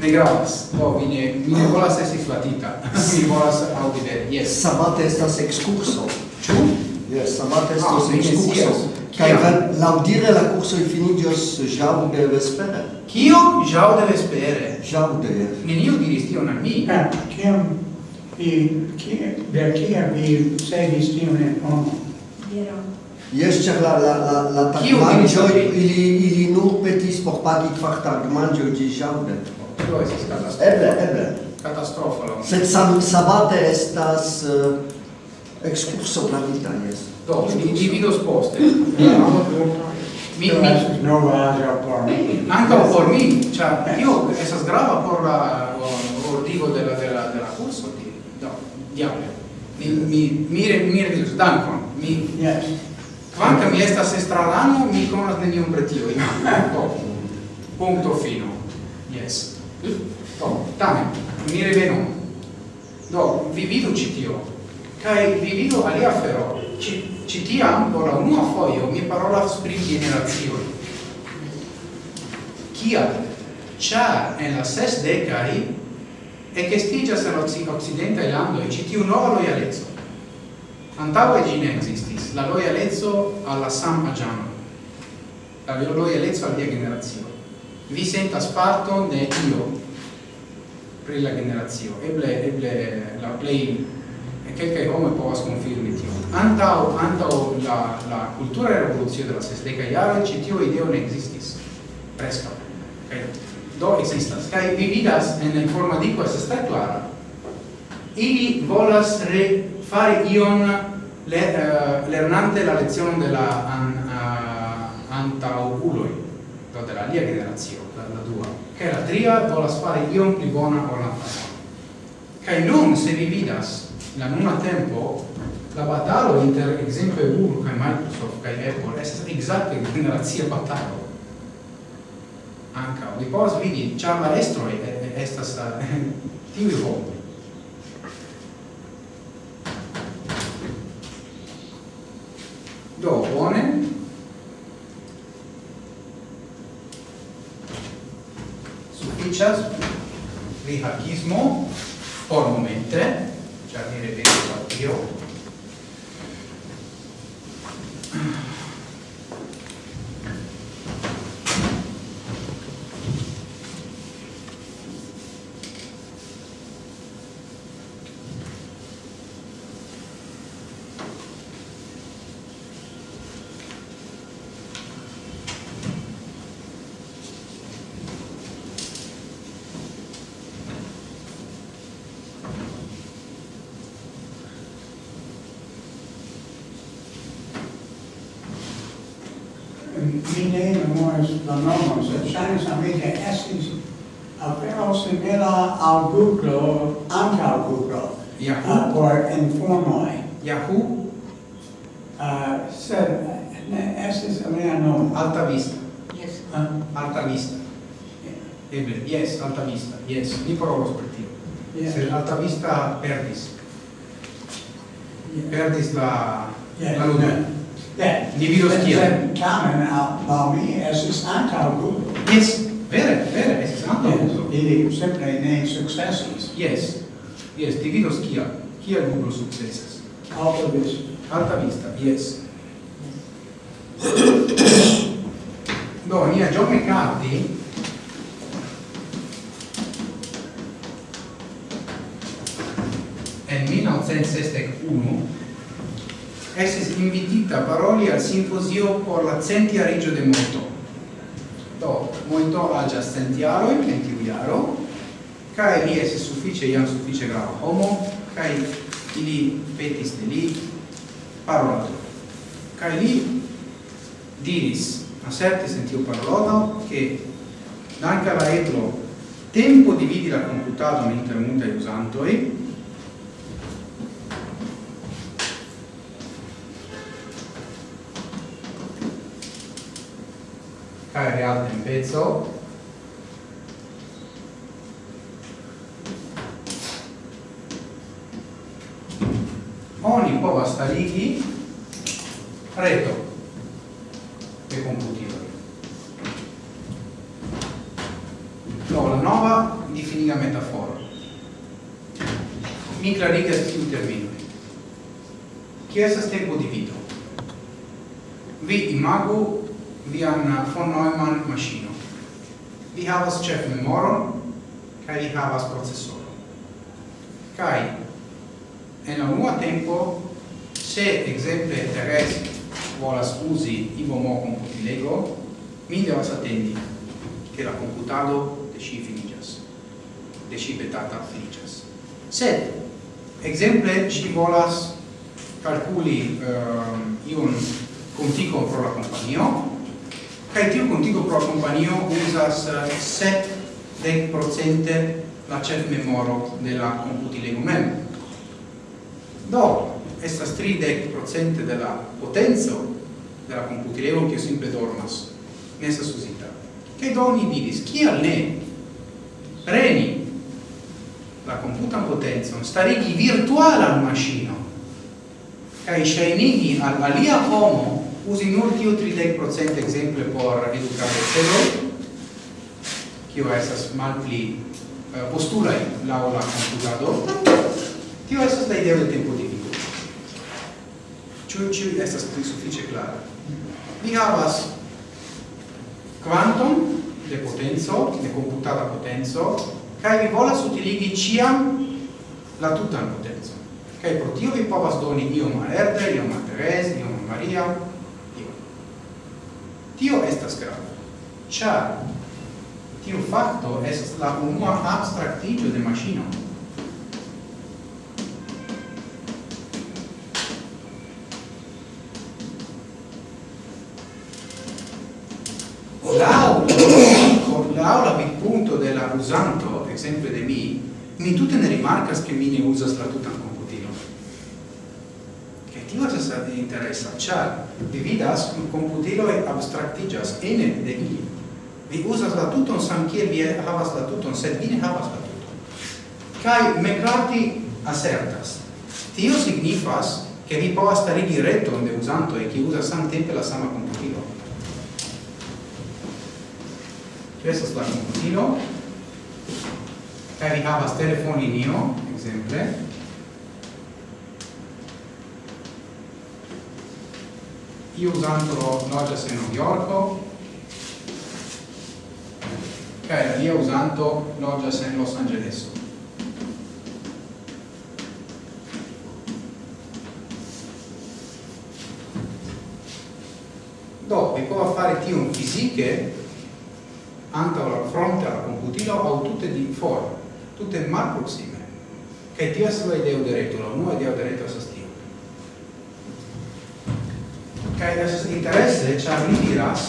[SPEAKER 1] ne gravas. Do mi ne mi ne volas esi flatita. mi volas audi de yes.
[SPEAKER 6] Sabate estas excurso.
[SPEAKER 1] Ĉu?
[SPEAKER 6] Yes, sabate
[SPEAKER 1] ah,
[SPEAKER 6] estas ah,
[SPEAKER 1] ekskurso.
[SPEAKER 6] Kaj laŭdire la kurso finiĝos ĵaŭde vespere.
[SPEAKER 1] Kio? de. vespere.
[SPEAKER 6] Ĵaŭde.
[SPEAKER 1] Neniu diris tion al mi.
[SPEAKER 3] Ah, kiam vi kie, de kia vi segis tion en homo?
[SPEAKER 6] Jeszcze la la la la
[SPEAKER 1] tagmanĝo
[SPEAKER 6] ili ili nur petis por pagi kvar tagmanĝo ĝiĝaŭde.
[SPEAKER 1] Tio estas katastrofo.
[SPEAKER 6] Eble, eble.
[SPEAKER 1] Katastrofo.
[SPEAKER 6] Sed sam sabate estas eh, uh, excurso planita jes.
[SPEAKER 1] Do ni ni vidos poste. Mi mi
[SPEAKER 3] novaĵo por mi.
[SPEAKER 1] Ankaŭ por mi, ĉar tio estas grava por la ordigo de la de la de la kurso tie. Do, diable. Mi mi mi mi dankon. Mi
[SPEAKER 3] yes.
[SPEAKER 1] Quanta mi estas estrarano, mi conas nenion pretio. Do. Punto fino. Yes. Do, tamen, mi revenu. Do, vi vidu ci tio. Kai vi vidu alia fero. Ci, ci tiam, por la unua foio, mi parolas pri generazioni. Kial? Ciar en la ses decai ecestigas en occidenta e lando e citiu nova loialezzo. Antaue gi ne. Marx, la loialezzo alla sam agiano, la loialezzo al dia generazio. Vi sentas sparto de io pri la generazio. Eble eble la play e kelkaj homoj povas konfirmi tio. Antaŭ antaŭ la la cultura revolucio de la sesteca jaro ci tio ideo ne ekzistis. presto. Okay. do existas. Kai vi vidas en el formadiko estas tre klara. Ili volas re fari ion le, uh, lernante la lezione della an, uh, antauculoi do della lia generazio la, la dua che la tria volas fare ion pli bona ol la fama kaj nun se vi vidas la nuna tempo la batalo inter exemple Google che Microsoft kaj Apple estas ekzakte generazione batalo. Anche, vi povas vidi ĉar la estroj estas eh, tiuj homoj. do bone. Sufficias pri hackismo por momente ĉar ni revenos al tio
[SPEAKER 3] al Google, anca Google,
[SPEAKER 1] Yahoo.
[SPEAKER 3] Uh, por informoi.
[SPEAKER 1] Yahoo?
[SPEAKER 3] Uh, sed, ne, estes alia nomo.
[SPEAKER 1] Alta Vista.
[SPEAKER 5] Yes.
[SPEAKER 3] Uh?
[SPEAKER 1] Alta Vista. Yeah. Eble, yes, Alta Vista, yes. Ni provos per tio.
[SPEAKER 3] Yes.
[SPEAKER 1] Sed Alta Vista perdis. Yeah. Perdis la,
[SPEAKER 3] Yes.
[SPEAKER 1] la ludo.
[SPEAKER 3] Yeah.
[SPEAKER 1] Ni vidos kiel.
[SPEAKER 3] Sed, tamen, al, al mi, estes anca Google.
[SPEAKER 1] Yes, vere, vere,
[SPEAKER 3] Esperanto
[SPEAKER 1] uso.
[SPEAKER 3] Ili sempre ne successis.
[SPEAKER 1] Yes. Yes, dividos kia. Kia Google successas?
[SPEAKER 3] Alta vista.
[SPEAKER 1] Alta vista, yes. Do, nia John McCarthy en 1961 estis invitita paroli al simposio por la centia regio de Moto molto agia sentiaro in mentiu iaro cae li es suffice iam suffice grava homo cae ili petis de li parolato cae li diris assertis in tiu parolono che danca la etro tempo dividi la computado mentre multae usantoi magari altre in pezzo. Oni povastaligi reto e computibile no, la nuova di finiga metafora mi clarigas intermino que chi è havas chef memoron kaj vi havas procesoron. Kaj en la unua tempo se exemple Teres volas usi IBOMO computilego, mi devas attendi che la computado de si finigas, de si betata finigas. Sed, exemple, si volas calculi um, ehm, iun contico pro la companio, kaj tiu pro kompanio uzas 7% la ĉef memoro della computilego mem. Do, estas 30% de la potenco de la komputilego kiu simple dormas. Ne estas uzita. Kaj do oni diris, kial ne preni la computan potenzon starigi virtualan maŝino kaj ŝajnigi al alia homo usi nur tiu 30% exemple por educare celo, kio estas malpli uh, eh, postulai lau la computado, tio esas la ideo de tempo divido. Ciu ciu estas pli suffice clara. Vi havas quantum de potenzo, de computata potenzo, kai vi volas utiligi ciam la tutan potenzo. Kai pro tio vi povas doni iom al Erde, iom al Teres, iom al Maria, Tio estas grave, char tiu facto estas la unua abstractigio de machino. Lau, lau la punto de la usanto, exemple de mi, mi tutte ne rimarcas che mi ne usas la tutan interesa, ĉar vi vidas komputiloj abstraktiĝas ene de ili. Vi uzas la tuton samkiel vi havas la tuton, sed vi ne havas la tuton. Kaj McCarthy asertas. Tio signifas che vi povas starigi reton de usantoj usa san samtempe la sama computilo questo estas la komputilo kaj vi havas telefonlinio, io eh, usando Node.js non Yorko e io usando Node.js Los Angeles. Dopo come fare team fisiche anche alla fronte alla computina ho tutte di informe tutte mal prossime che ti essere idea diretto non è idea diretto a kaj estas interesse, ĉar li diras.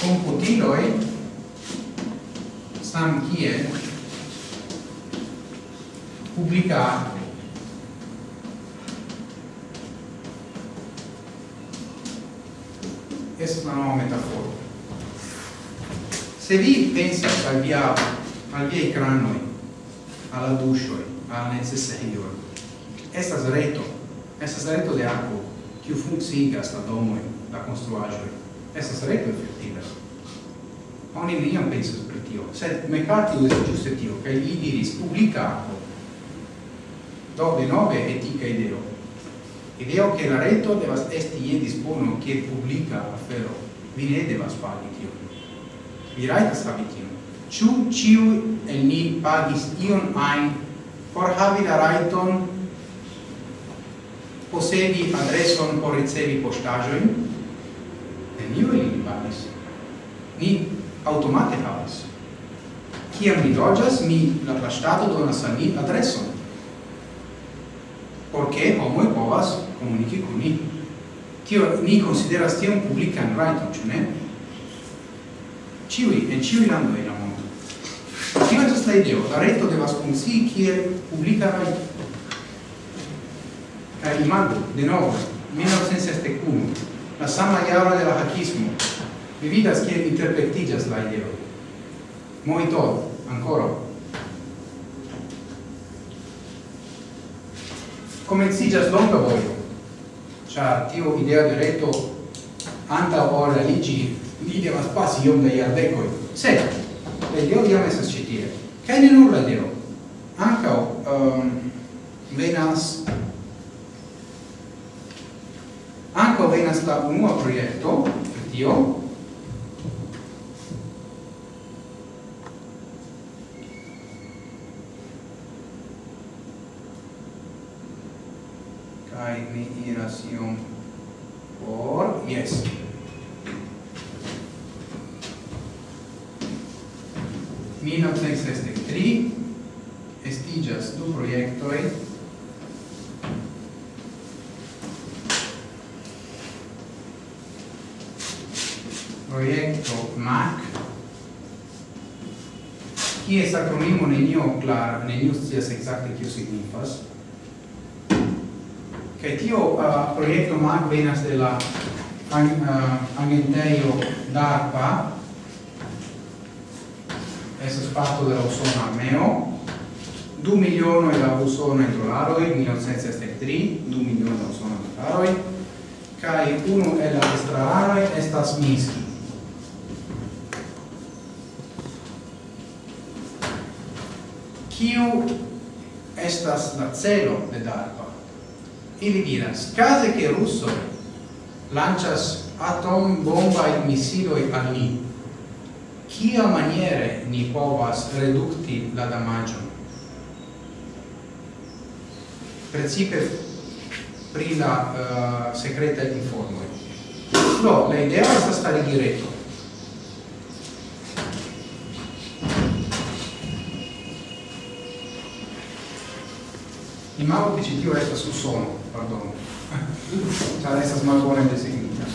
[SPEAKER 1] Computiloi sam kiel publica es una nuova metafora se vi pensate al via al via crannoi alla duscioi alla necessarioi estas reto, estas reto de aquo, kiu funkciigas la domoj, la konstruaĵoj, estas reto efektiva. Oni neniam pensas pri tio, sed Mekatio estis ĝuste tio, kaj li diris publika aquo. Do denove etika ideo. Ideo che la reto devas esti je dispono kiel publika afero. Vi ne devas pagi tio. Vi rajtas havi tion. Ĉu ĉiuj el ni pagis ion ajn por havi la rajton posedi adreson por ricevi postajoin, neniu ili li pagas. Ni automate havas. Ciam mi loĝas, mi la plaŝtato donas al mi adreson. Por ke homoj povas komuniki kun ni. Tio ni konsideras tion publikan rajton, ĉu ne? Ĉiuj, en ĉiuj landoj en la mondo. Tio estas la ideo, la reto devas funkcii kiel publika rajto animando, de nuevo, 1961, la sama jaro del hackismo. vividas que interpretigas la ideo. Moito, ancora. Comencigas longa vojo, ĉar tiu idea de reto antaŭ la ligi, li devas pasi iom da jardekoj. Se, la ideo jam estas ĉi tie. Kaj ne nur la ideo, ankaŭ um, venas venas la unua projekto pri tio. Kaj mi iras iom iom clara, neniu scias exacte kio signifas. Kaj tio uh, projekto mag venas de la an, uh, agentejo DARPA, estas parto de la usona armeo, 2 milionoj da usona dolaroj, 1963, 2 milionoj da usona dolaroj, kaj unu el la estrararoj estas Minski. kiu estas la celo de DARPA. Ili diras, case che russo lancias atom bomba e missiloi al ni, kia maniere ni povas redukti la damaggio? Precipe pri la eh, uh, secreta informoi. No, la idea è stare diretto. Imago che tio resta su sono, pardon. Ĉar estas malbone designita.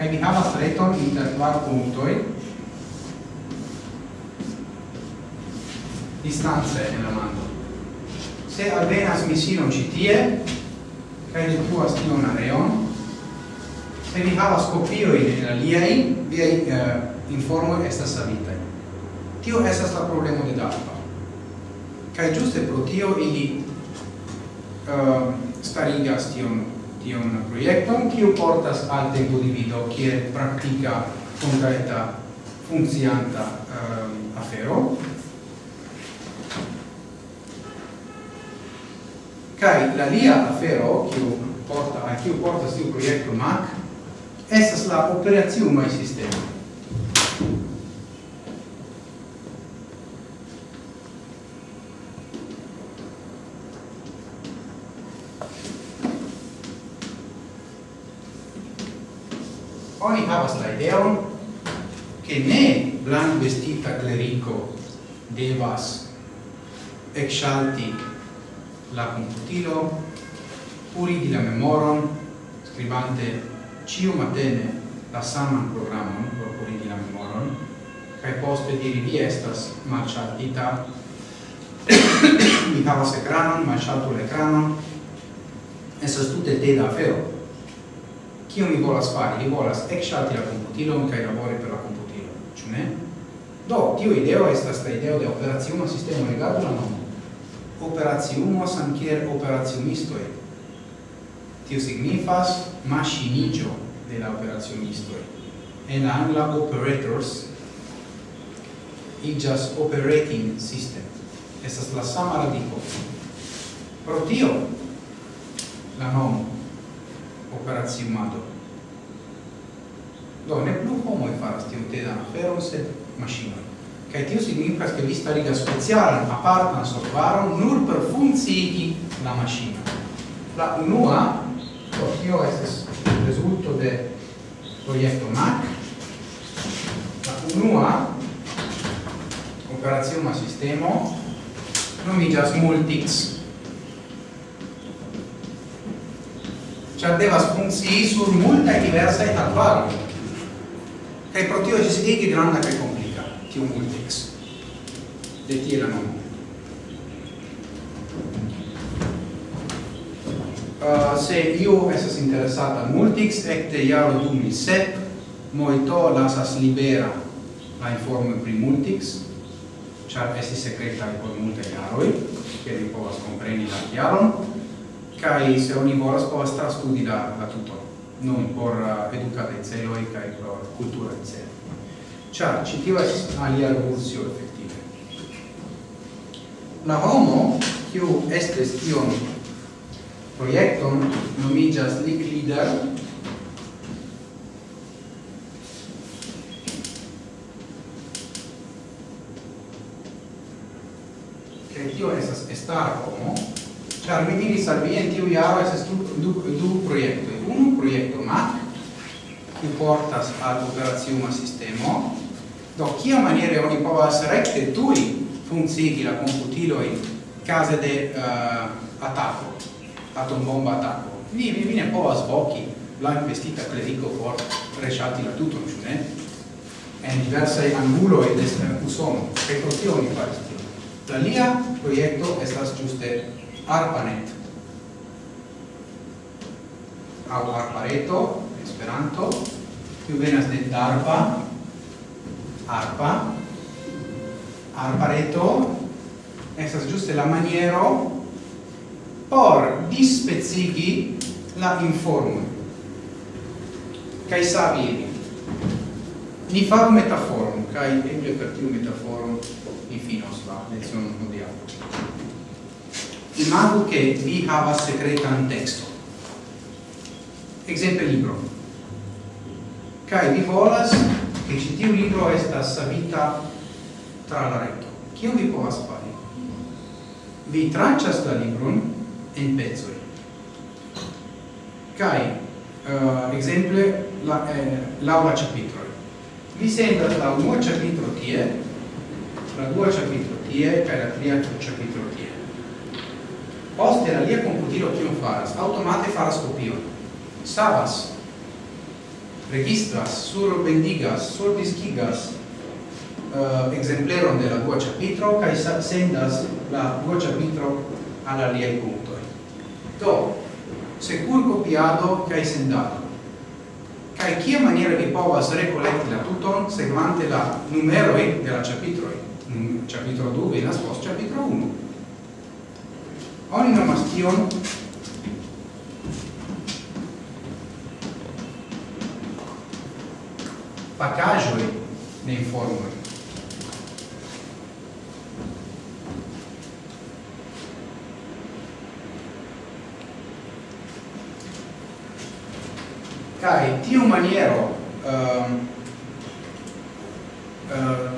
[SPEAKER 1] E mi havas reton inter kvar punktoj distanze en la mando. Se alvenas misilon ci tie, kaj li pluas tion areon, se vi havas kopiojn en aliaj, viaj uh, informoj estas savitaj. Tio estas la problemo de DARPA kai giuste pro tio ili uh, starigas tion, tion projekton, kiu portas al tempo divido kie praktika, concreta, funkcianta uh, ehm, afero. kai la lia afero, kiu porta, a kiu portas tiu projekto MAC, estas la operaziumai sistema publico devas exalti la computilo, purigi la memoron, scribante ciu matene la saman programon por purigi la memoron, cae poste diri vi estas malciatita, mi havas ekranon, malciatu l'ekranon, esas tutte te da afero. Cio mi volas fari? Mi volas exalti la computilon cae labori per la computilo, ciu ne? Do, tio ideo estas la ideo de operaciuma sistemo legado la nomo. Operaciumos ankiel operaciumistoi. Tio signifas machinigio de la operaciumistoi. En angla operators igas operating system. Estas la sama radico. Pro tio la nomo operaciumado. Do, ne plu homoi faras te da aferon, sed maŝinoj kaj tio signifas ke vi starigas specialan apartan softvaron nur per funkciigi la maŝino. La unua, do tio estas rezulto de projekto MAC, la unua operaciuma sistemo nomiĝas Multix. Ĉar devas funkcii sur multaj diversaj hardvaroj. Kaj pro tio ĝis ege granda kaj tiun multix. De tie la nomo. Uh, ah, se io esas interessata al multix, ecte iaro 2007, moito lasas libera la informo pri multix, char esti secreta por multe iaroi, che vi povas compreni la chiaron, kai se oni volas povas trastudi la, la tuto, non por ah, uh, educate celoi, kai por cultura celoi char ci tio estis alia revolucio effettive. la homo kiu estes tion projekton nomiĝas leader, che tio esas estar homo char mi diris al vi en tiu jaro esas du, du, du projektoj unu projekto MAC kiu portas al operaciuma sistemo Do, kia maniere oni povas rekte tui funzigi la computilo in case de eh, uh, attacco, atombomba attacco? Vi, vi, vi ne povas voci la investita clerico por resciati la tutto, non ne? En diversae anguloi de usono, e protio mi faris tio. La lia proiecto estas giuste ARPANET, au ARPARETO, Esperanto, più venas de DARPA, arpa. Arpareto estas giuste la maniero por dispezigi la informo kai savi ni fa metaforum kai eble per tiu metaforum finos la lezione hodiaŭ. Imago che vi havas secretan texto exemple libro. Kai vi volas che ci tiu libro estas savita tra la reto. Cio vi povas fari? Vi traccia la libron en pezzoi. kai uh, eh, exemple, la, eh, laura capitolo Vi sendas la unua chapitro tie, la dua chapitro tie, cae la tria chapitro tie. Poste la lia computilo cion faras, automate faras copion. Savas registras, surbendigas, surdiskigas uh, eh, exempleron de la dua capitro kaj sendas la dua capitro al aliaj punktoj. Do, secur copiado kaj sendado. Kaj kia maniera vi povas rekolekti la tuton segmante la numeroj de la ĉapitroj? Mm, capitro 2 venas post capitro 1. Oni nomas tion pacajoi de informoi. Cai tiu maniero ehm uh,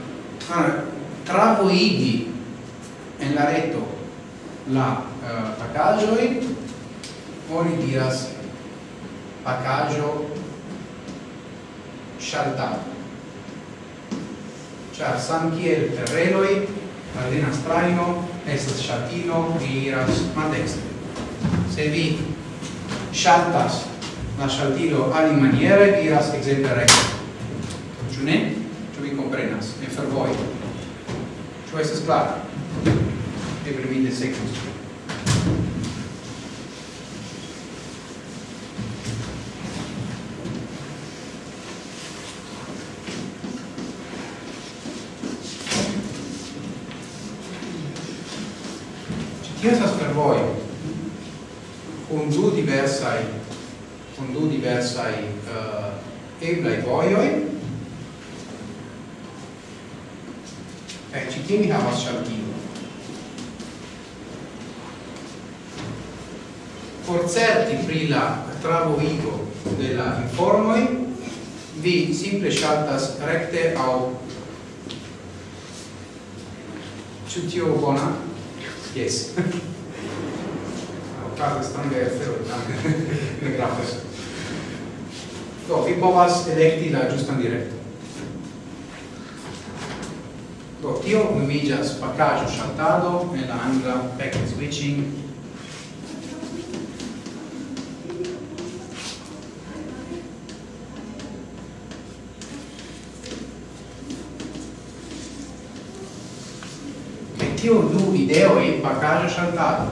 [SPEAKER 1] tra, travoigi en la reto la uh, pacajoi oni diras pacajo scialtato char sam kiel terrenoi malena straino estas shatino vi iras maldestre se vi shaltas la shaltilo alimaniere vi iras exemple recte Ciu ne? Ciu vi comprenas? E fer voi? Ciu estes clar? E mi de secus. vojoj kaj ĉi tie mi havas ŝaltilon por certi pri la trabovigo de la informoj vi simple ŝaltas rekte aŭ Ĉu tio bona? Yes. Okaze strange afero. Do, vi povas elekti la ĝustan direkton Do, tio nomiĝas pakaĵo ŝaltado en la angla packet switching tio du ideo e bagaggio saltato.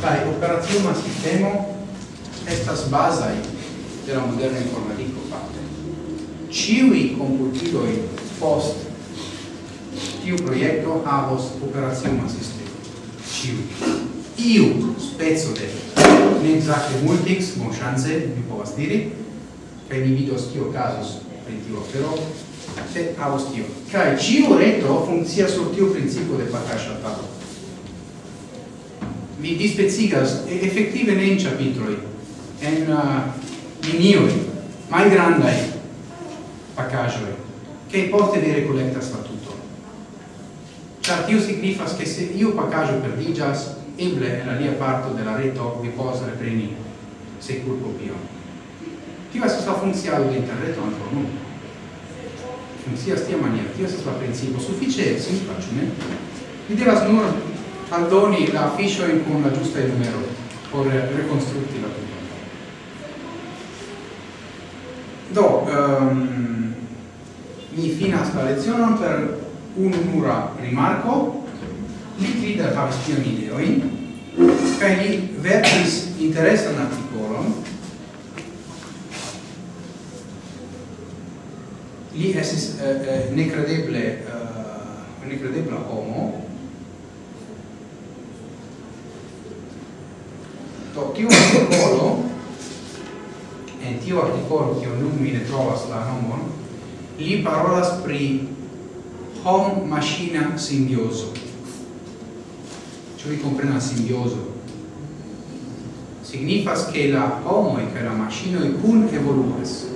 [SPEAKER 1] Kai operazione sistemo estas baza della moderna informatico fatte. Ciui computidoi post tiu proiecto havos operazione sistema. Ciui. Iu spezzo de ne exacte multix, bon chance, mi povas diri, che mi vidos tio casus per tio, però se havos tio. Cai ciu reto funzia sur tiu principio de patascia tavolo. Mi dispezigas, effettive ne in chapitroi, en uh, minijoj, manj grandaj, a caso, che pote vere collectas statuto. Char tiu significa che se io, iu pacajo perdigas, eble en alia parto de la reto vi pos repreni, se cur copion. Tiu esas la funzialo de interreto anfor nun. Funzias tia maniera, va a la principio, suffice simpla, cune. Vi devas nur aldoni la fiscia con la giusta numero, per reconstructi la Do, um, mi finas la lezionon per un'unura rimarco, li Twitter havis tion ideoin, kaj li verkis interesan artikolon. Li estis uh, uh, nekredeble uh, nekredebla homo, Do, tiu articolo en tiu artikolo kiu nun mi ne trovas la nomon li parolas pri hom machina simbiozo. Ĉu vi komprenas simbiozo? Signifas che la homo e che la machino kun evoluas.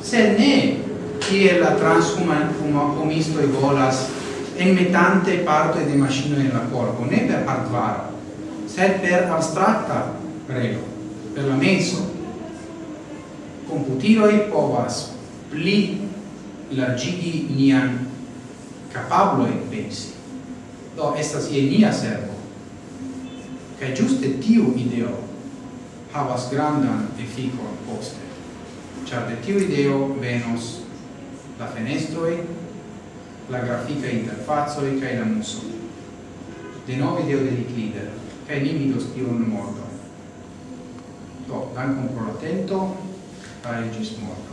[SPEAKER 1] Se ne che la transhuman homisto e volas en metante parte de machino en la corpo ne per hardware sed per abstracta prego per la menso computiloi povas pli largigi nian capabloi pensi. Do, estas ie nia servo. Kaj giuste tiu ideo havas grandan efficon poste. Char de tiu ideo venos la fenestroi, la grafica interfazoi cae la muso. De novi ideo de Diclider, cae ni vidos tion mordo. Do, dankon pro atento, I just want.